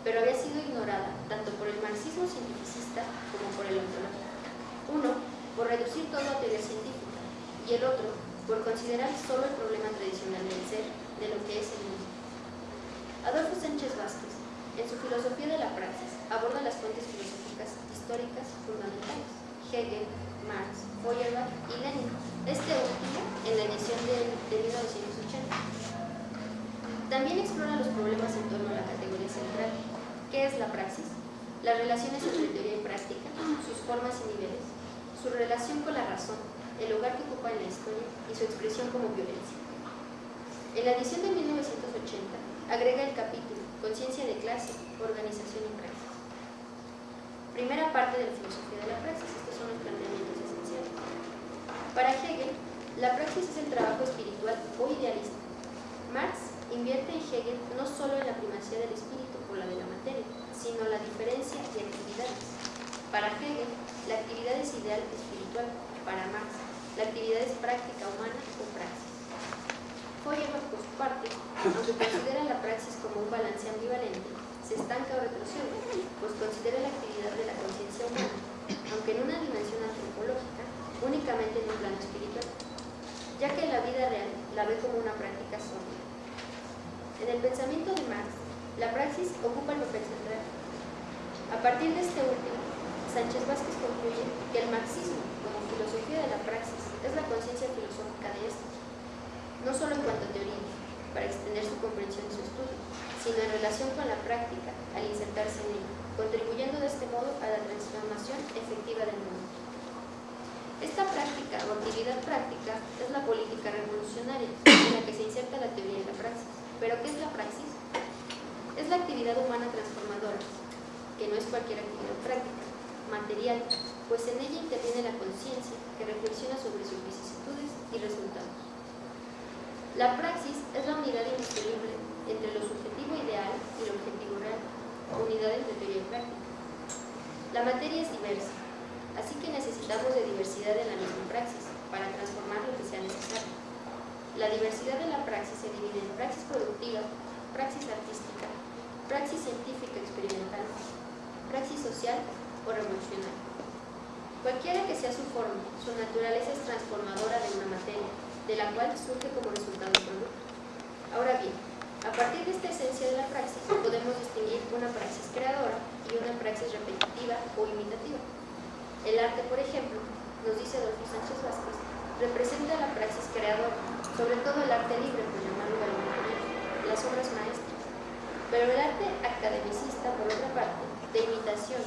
pero había sido ignorada tanto por el marxismo cientificista como por el ontológico. Uno, por reducir todo a teoría científica, y el otro, por considerar solo el problema tradicional del ser, de lo que es el mundo. Adolfo Sánchez Vázquez, en su filosofía de la praxis, aborda las fuentes filosóficas históricas fundamentales, Hegel, Marx, Feuerbach y Lenin, este último en la edición de, de 1980. También explora los problemas en torno a la categoría central, ¿Qué es la praxis? Las relaciones entre teoría y práctica, sus formas y niveles, su relación con la razón, el lugar que ocupa en la historia y su expresión como violencia. En la edición de 1980 agrega el capítulo Conciencia de clase, organización y praxis. Primera parte de la filosofía de la praxis, estos son los planteamientos esenciales. Para Hegel, la praxis es el trabajo espiritual o idealista. Marx invierte en Hegel no solo en la primacía del espíritu por la de la materia, sino la diferencia y actividades. Para Hegel, la actividad es ideal espiritual, para Marx, la actividad es práctica humana o praxis. Feuerbach, por su parte, aunque considera la praxis como un balance ambivalente, se estanca o retrocede, pues considera la actividad de la conciencia humana, aunque en una dimensión antropológica, únicamente en un plano espiritual, ya que la vida real la ve como una práctica sólida. En el pensamiento de Marx, la praxis ocupa el papel central. A partir de este último, Sánchez Vázquez concluye que el marxismo, como filosofía de la praxis, es la conciencia filosófica de esto, no solo en cuanto a teoría, para extender su comprensión y su estudio, sino en relación con la práctica al insertarse en ella, contribuyendo de este modo a la transformación efectiva del mundo. Esta práctica o actividad práctica es la política revolucionaria en la que se inserta la teoría y la praxis. ¿Pero qué es la praxis? Es la actividad humana transformadora, que no es cualquier actividad práctica, material, pues en ella interviene la conciencia que reflexiona sobre sus vicisitudes y resultados. La praxis es la unidad indisoluble entre lo subjetivo ideal y lo objetivo real, unidades de teoría y práctica. La materia es diversa, Así que necesitamos de diversidad en la misma praxis para transformar lo que sea necesario. La diversidad de la praxis se divide en praxis productiva, praxis artística, praxis científica experimental, praxis social o revolucionaria. Cualquiera que sea su forma, su naturaleza es transformadora de una materia, de la cual surge como resultado un producto. Ahora bien, a partir de esta esencia de la praxis, podemos distinguir una praxis creadora y una praxis repetitiva o imitativa. El arte, por ejemplo, nos dice Adolfo Sánchez Vázquez, representa la praxis creadora, sobre todo el arte libre, por llamarlo de alguna manera, las obras maestras. Pero el arte academicista, por otra parte, de imitación,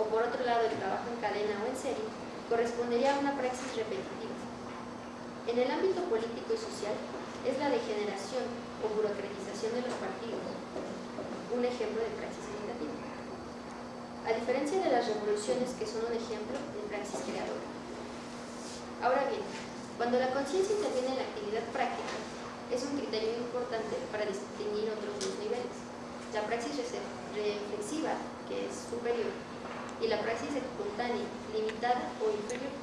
o por otro lado el trabajo en cadena o en serie, correspondería a una praxis repetitiva. En el ámbito político y social, es la degeneración o burocratización de los partidos, un ejemplo de praxis imitativa. A diferencia de las revoluciones que son un ejemplo de praxis creadora. Ahora bien, cuando la conciencia interviene en la actividad práctica, es un criterio importante para distinguir otros dos niveles. La praxis reflexiva, que es superior, y la praxis espontánea, limitada o inferior.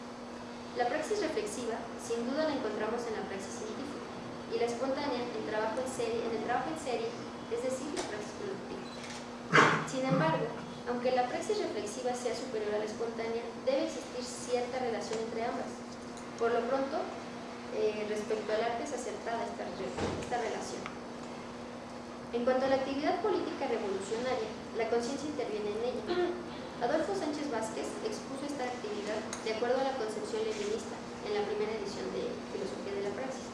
La praxis reflexiva, sin duda la encontramos en la praxis científica, y la espontánea en, trabajo en, serie, en el trabajo en serie, es decir, la praxis productiva. Sin embargo, aunque la praxis reflexiva sea superior a la espontánea, debe existir cierta relación entre ambas. Por lo pronto, eh, respecto al arte es acertada esta, esta relación. En cuanto a la actividad política revolucionaria, la conciencia interviene en ella. Adolfo Sánchez Vázquez expuso esta actividad de acuerdo a la concepción leninista en la primera edición de Filosofía de la Praxis,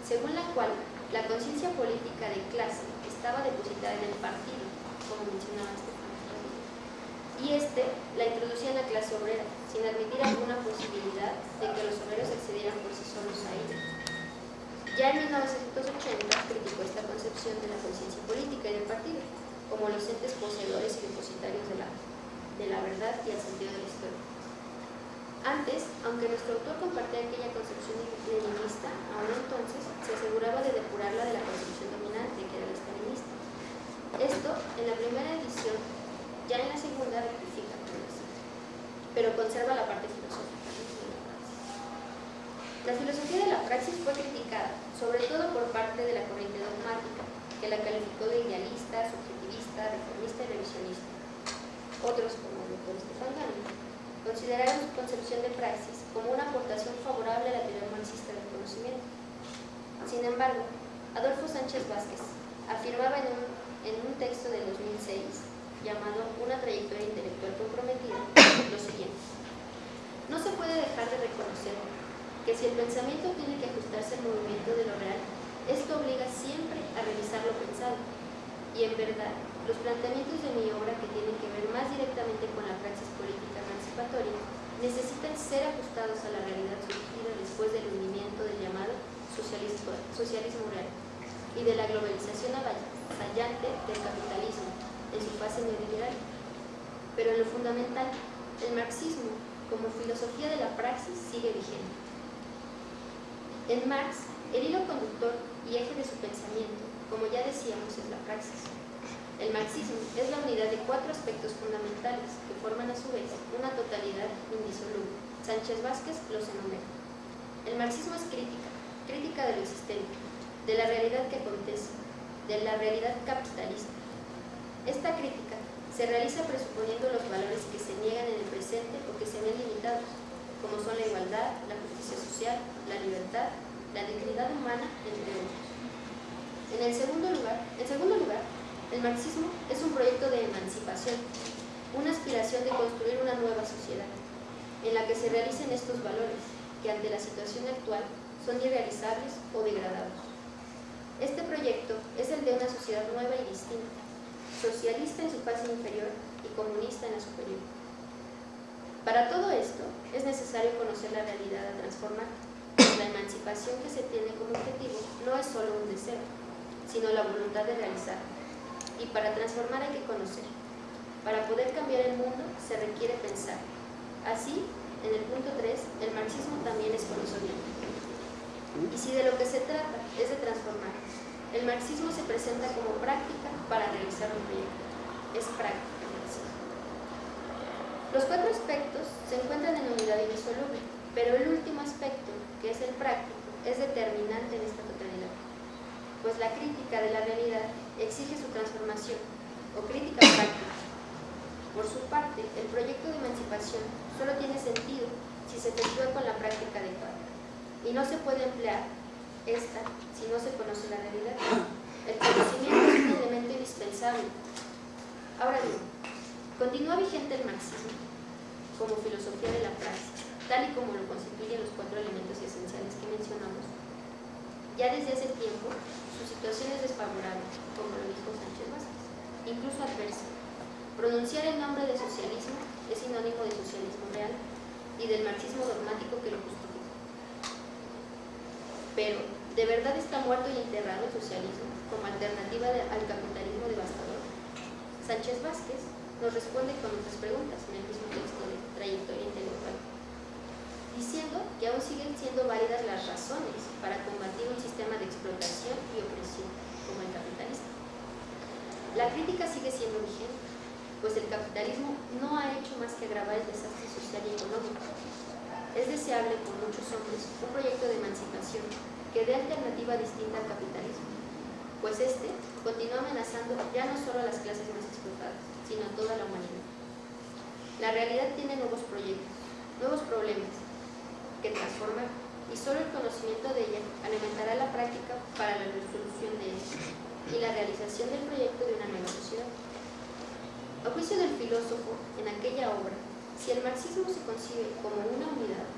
según la cual la conciencia política de clase estaba depositada en el partido, como mencionaba Estefano y este la introducía en la clase obrera, sin admitir alguna posibilidad de que los obreros accedieran por sí solos a ella. Ya en 1980 criticó esta concepción de la conciencia política y del partido, como los entes poseedores y depositarios de la de la verdad y el sentido de la historia. Antes, aunque nuestro autor compartía aquella concepción leninista, aún entonces se aseguraba de depurarla de la concepción dominante, que era la stalinista. Esto, en la primera edición, ya en la segunda rectifica pero conserva la parte filosófica. La filosofía de la praxis fue criticada, sobre todo por parte de la corriente dogmática, que la calificó de idealista, subjetivista, reformista y revisionista. Otros, como el doctor Estefan Gano, consideraron su concepción de praxis como una aportación favorable a la teoría marxista del conocimiento. Sin embargo, Adolfo Sánchez Vázquez afirmaba en un, en un texto de 2006 llamado Una trayectoria intelectual comprometida lo siguiente. No se puede dejar de reconocer que si el pensamiento tiene que ajustarse al movimiento de lo real, esto obliga siempre a revisar lo pensado. Y en verdad, los planteamientos de mi obra que tienen que ver más directamente con la praxis política emancipatoria necesitan ser ajustados a la realidad surgida después del hundimiento del llamado socialismo, socialismo real y de la globalización avallante del capitalismo en su fase neoliberal. Pero en lo fundamental, el marxismo como filosofía de la praxis sigue vigente. En Marx, el hilo conductor y eje de su pensamiento, como ya decíamos, es la praxis. El marxismo es la unidad de cuatro aspectos fundamentales que forman a su vez una totalidad indisoluble. Sánchez Vázquez los enumera. El marxismo es crítica, crítica de lo existente, de la realidad que acontece, de la realidad capitalista. Esta crítica se realiza presuponiendo los valores que se niegan en el presente o que se ven limitados, como son la igualdad, la justicia social, la libertad, la dignidad humana, entre otros. En el segundo lugar, en segundo lugar el marxismo es un proyecto de emancipación, una aspiración de construir una nueva sociedad, en la que se realicen estos valores, que ante la situación actual son irrealizables o degradados. Este proyecto es el de una sociedad nueva y distinta, socialista en su fase inferior y comunista en la superior. Para todo esto, es necesario conocer la realidad a transformar, la emancipación que se tiene como objetivo no es solo un deseo, sino la voluntad de realizarlo y para transformar hay que conocer. Para poder cambiar el mundo se requiere pensar. Así, en el punto 3, el marxismo también es conocimiento. Y si de lo que se trata es de transformar, el marxismo se presenta como práctica para realizar un proyecto. Es práctica. Los cuatro aspectos se encuentran en unidad indisoluble, pero el último aspecto, que es el práctico, es determinante en esta totalidad, pues la crítica de la realidad exige su transformación, o crítica práctica. Por su parte, el proyecto de emancipación solo tiene sentido si se efectúa con la práctica adecuada, y no se puede emplear esta si no se conoce la realidad. El conocimiento es un elemento indispensable. Ahora bien, continúa vigente el marxismo como filosofía de la praxis, tal y como lo constituyen los cuatro elementos esenciales que mencionamos. Ya desde hace tiempo, su situación es desfavorable, como lo dijo Sánchez Vázquez, incluso adversa. Pronunciar el nombre de socialismo es sinónimo de socialismo real y del marxismo dogmático que lo justifica. Pero, ¿de verdad está muerto y enterrado el socialismo como alternativa al capitalismo devastador? Sánchez Vázquez nos responde con otras preguntas en el mismo texto de Trayectoria Intelectual, diciendo que aún siguen siendo válidas las razones para combatir un sistema de explotación y opresión como el capitalista. La crítica sigue siendo vigente, pues el capitalismo no ha hecho más que agravar el desastre social y económico. Es deseable por muchos hombres un proyecto de emancipación que dé alternativa distinta al capitalismo, pues este continúa amenazando ya no solo a las clases más explotadas, sino a toda la humanidad. La realidad tiene nuevos proyectos, nuevos problemas que transformar y solo el conocimiento de ella alimentará la práctica para la resolución de ellos y la realización del proyecto de una nueva sociedad. A juicio del filósofo, en aquella obra, si el marxismo se concibe como una unidad,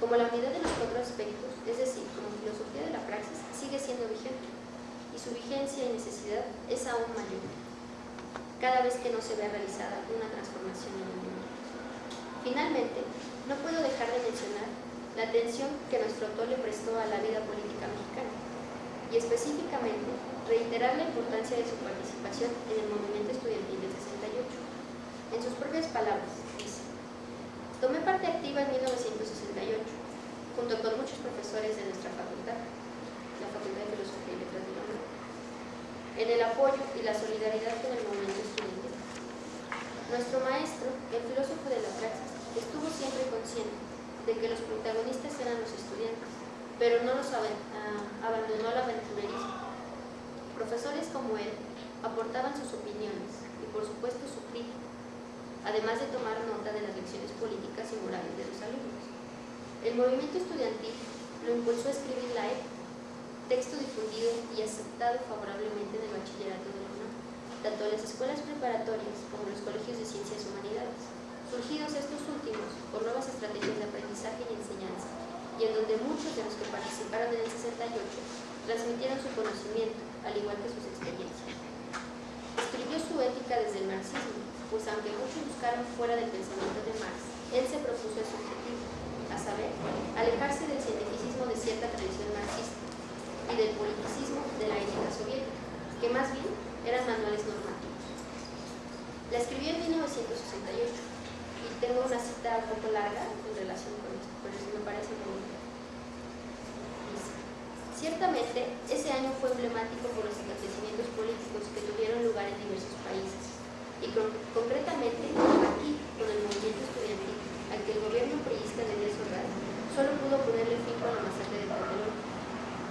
como la unidad de los cuatro aspectos, es decir, como filosofía de la praxis, sigue siendo vigente, y su vigencia y necesidad es aún mayor, cada vez que no se vea realizada una transformación en el mundo. Finalmente, no puedo dejar de mencionar la atención que nuestro autor le prestó a la vida política mexicana, y específicamente reiterar la importancia de su participación en el movimiento estudiantil del 68. En sus propias palabras, dice, tomé parte activa en 1968, junto con muchos profesores de nuestra facultad, la Facultad de Filosofía y Letras de la UNAM, en el apoyo y la solidaridad con el movimiento estudiantil. Nuestro maestro, el filósofo de la praxis, estuvo siempre consciente de que los protagonistas eran los estudiantes, pero no los ah, abandonó al aventurerismo. Profesores como él aportaban sus opiniones y por supuesto su crítica, además de tomar nota de las lecciones políticas y morales de los alumnos. El movimiento estudiantil lo impulsó a escribir la EPA, texto difundido y aceptado favorablemente en el bachillerato de la UNAM, tanto en las escuelas preparatorias como en los colegios de ciencias humanidades, surgidos estos últimos por nuevas estrategias de aprendizaje y enseñanza, y en donde muchos de los que participaron en el 68 transmitieron su conocimiento, al igual que sus experiencias. Escribió su ética desde el marxismo, pues aunque muchos buscaron fuera del pensamiento de Marx, él se propuso ese objetivo, a saber, alejarse del cientificismo de cierta tradición marxista y del politicismo de la ética soviética, que más bien eran manuales normativos. La escribió en 1968 y tengo una cita un poco larga en relación con esto, pero eso me parece muy bonito. Ciertamente, ese año fue emblemático por los acontecimientos políticos que tuvieron lugar en diversos países, y con- concretamente aquí, con el movimiento estudiantil, al que el gobierno priista de Díaz Ordaz solo pudo ponerle fin con la masacre de Tlatelolco.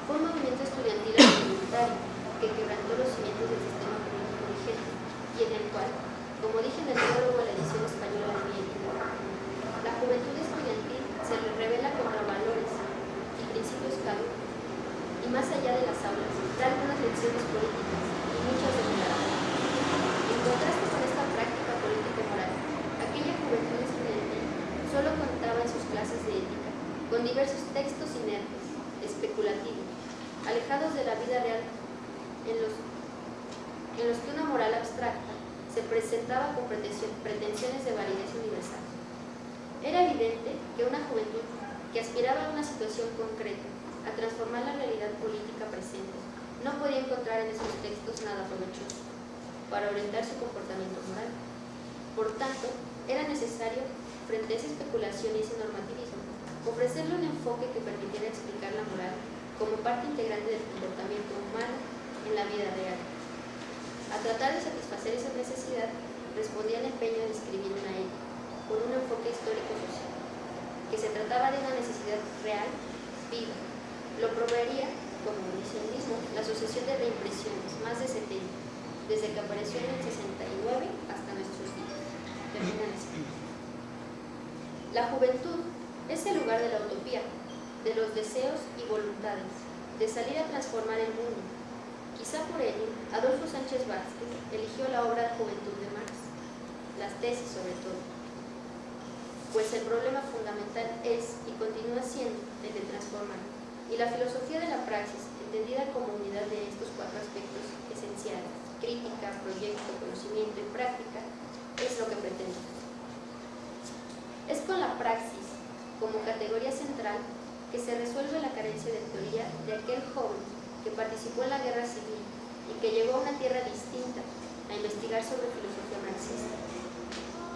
Fue un movimiento estudiantil voluntario que quebrantó los cimientos del sistema político vigente y en el cual, como dije en el prólogo a la edición española de la juventud estudiantil se le revela contra valores y principios caducos y más allá de las aulas da algunas lecciones políticas y muchas de moral. En contraste con esta práctica política moral, aquella juventud estudiantil solo contaba en sus clases de ética con diversos textos inertes, especulativos, alejados de la vida real, en los, en los que una moral abstracta se presentaba con pretensiones de validez universal. Era evidente que una juventud que aspiraba a una situación concreta, a transformar la realidad política presente, no podía encontrar en esos textos nada provechoso para orientar su comportamiento moral. Por tanto, era necesario, frente a esa especulación y ese normativismo, ofrecerle un enfoque que permitiera explicar la moral como parte integrante del comportamiento humano en la vida real. A tratar de satisfacer esa necesidad, respondía el empeño de escribir una ética, con un enfoque histórico-social, que se trataba de una necesidad real, viva. Lo proveería, como dice el mismo, la Asociación de Reimpresiones, más de 70, desde que apareció en el 69 hasta nuestros días. La juventud es el lugar de la utopía, de los deseos y voluntades, de salir a transformar el mundo. Quizá por ello, Adolfo Sánchez Vázquez eligió la obra Juventud de Marx, las tesis sobre todo, pues el problema fundamental es y continúa siendo el de transformar, y la filosofía de la praxis, entendida como unidad de estos cuatro aspectos esenciales, crítica, proyecto, conocimiento y práctica, es lo que pretende. Es con la praxis como categoría central que se resuelve la carencia de teoría de aquel joven que participó en la guerra civil y que llegó a una tierra distinta a investigar sobre filosofía.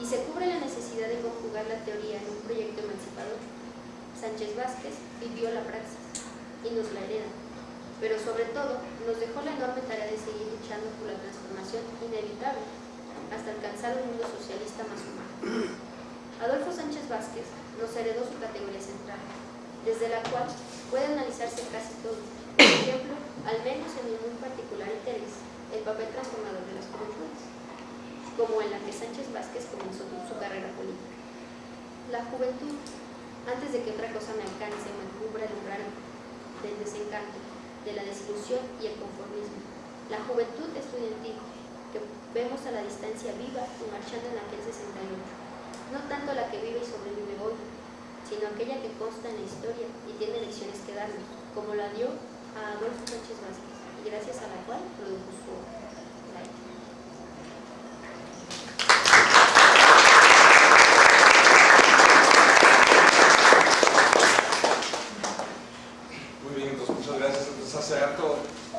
Y se cubre la necesidad de conjugar la teoría en un proyecto emancipador. Sánchez Vázquez vivió la praxis y nos la hereda, pero sobre todo nos dejó la enorme tarea de seguir luchando por la transformación inevitable hasta alcanzar un mundo socialista más humano. Adolfo Sánchez Vázquez nos heredó su categoría central, desde la cual puede analizarse casi todo. Por ejemplo, al menos en muy particular interés, el papel transformador de las juventudes, como en la que Sánchez Vázquez comenzó su carrera política. La juventud, antes de que otra cosa me alcance, me cubra el umbral del desencanto, de la desilusión y el conformismo. La juventud estudiantil, que vemos a la distancia viva y marchando en aquel 68 no tanto la que vive y sobrevive hoy, sino aquella que consta en la historia y tiene lecciones que darnos, como la dio a Adolfo Sánchez Vázquez, y gracias a la cual produjo su obra. Muy bien, entonces muchas gracias. Entonces hace rato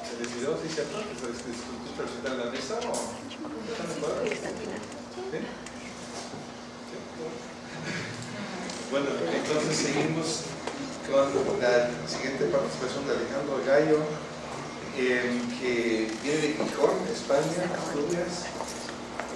se decidió, ¿sí cierto? Que se discutió presentar en la mesa o ¿están de acuerdo? ¿Sí? Bueno, entonces seguimos con la siguiente participación de Alejandro Gallo, eh, que viene de Gijón, España, Asturias,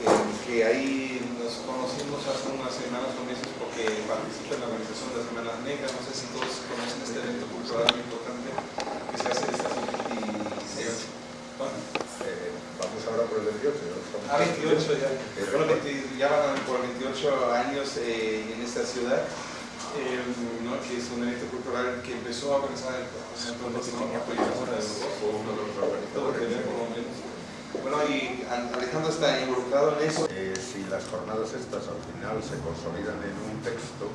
eh, que ahí nos conocimos hace unas semanas o meses porque participa en la organización de la Semana Negra. No sé si todos conocen este evento cultural muy importante que se hace en esta 28. ¿Cuándo? Eh, vamos ahora por el 28, ¿no? Estamos- Ah, 28 ya. Eh, Bueno, 20 ya van por 28 años eh, en esta ciudad, ¿no? que es un evento cultural que empezó a. Apoyamos a los. Bueno, y Al- Alejandro está involucrado en eso. Eh, si las jornadas estas al final se consolidan en un texto,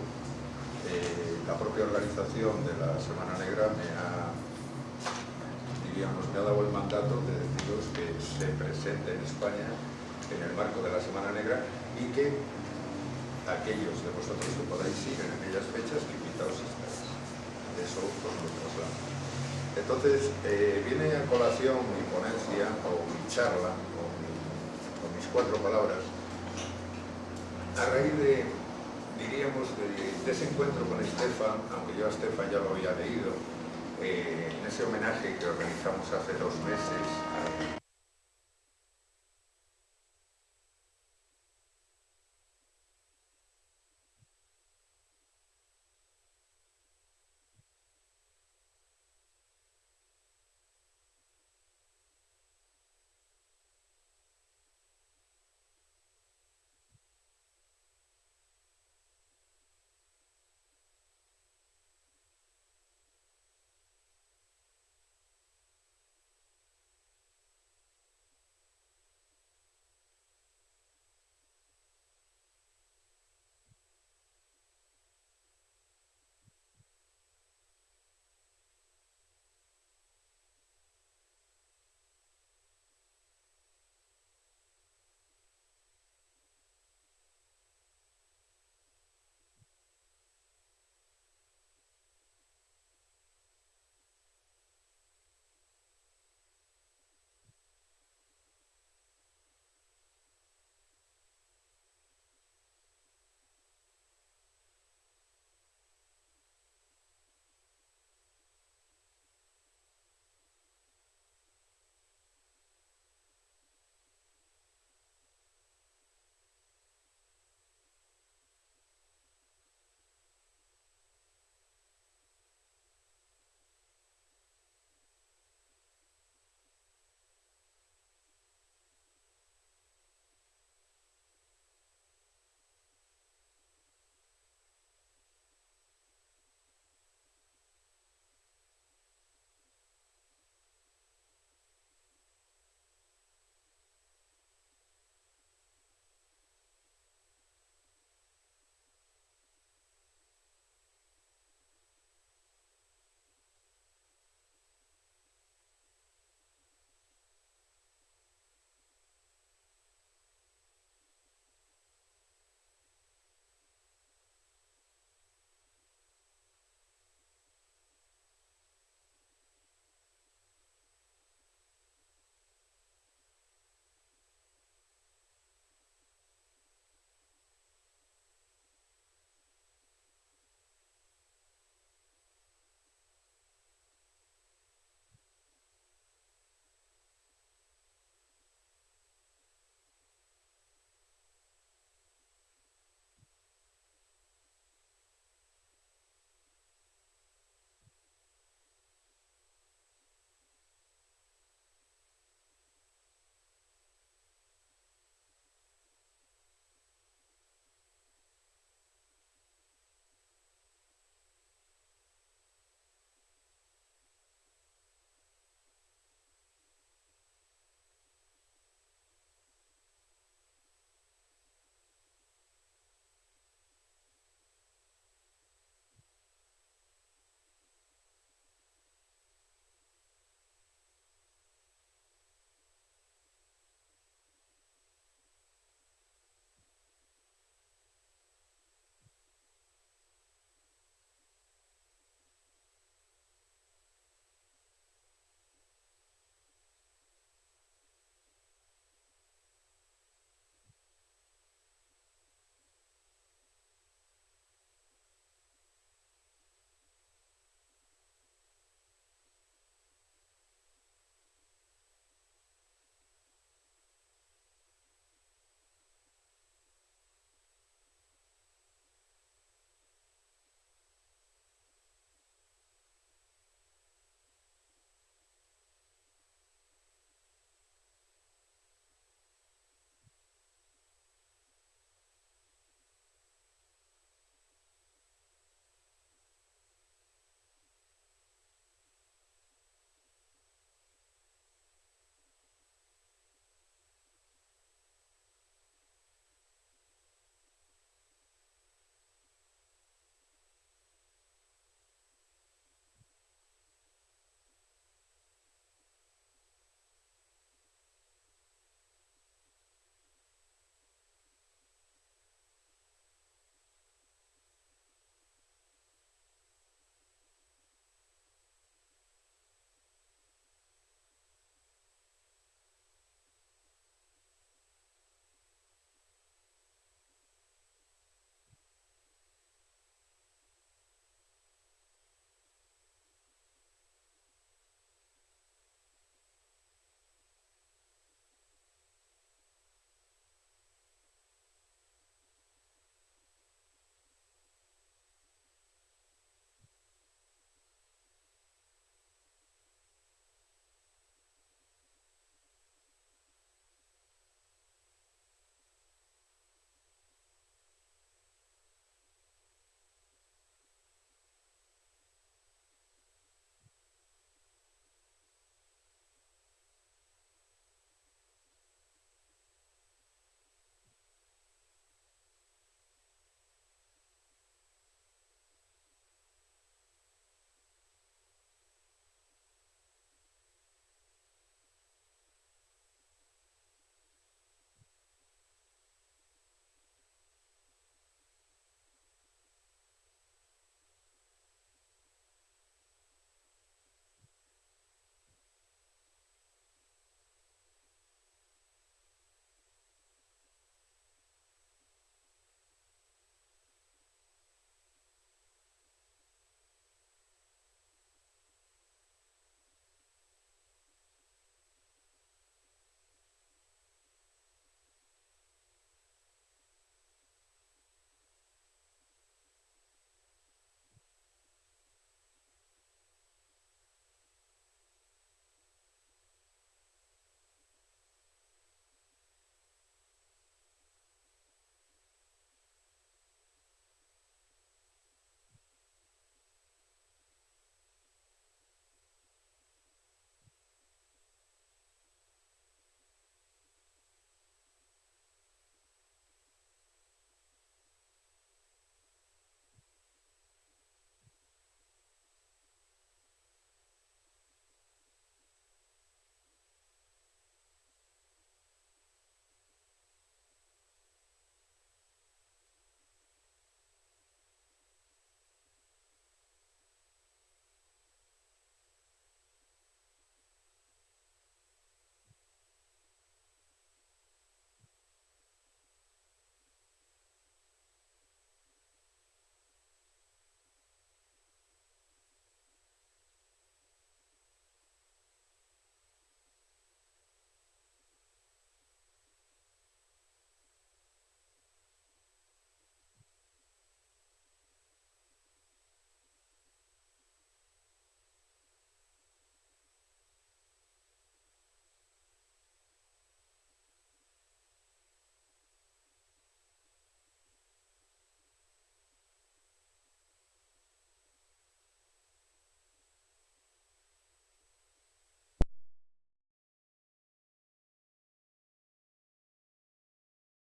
eh, la propia organización de la Semana Negra me ha, diríamos, me ha dado el mandato de deciros que se presente en España en el marco de la Semana Negra y que aquellos de vosotros que podáis ir en aquellas fechas, que invitados estáis. Eso os lo traslado. Entonces, eh, viene a colación mi ponencia o mi charla, o mi- o mis cuatro palabras, a raíz de, diríamos, de, ese encuentro con Estefan, aunque yo a Estefan ya lo había leído, eh, en ese homenaje que organizamos hace dos meses al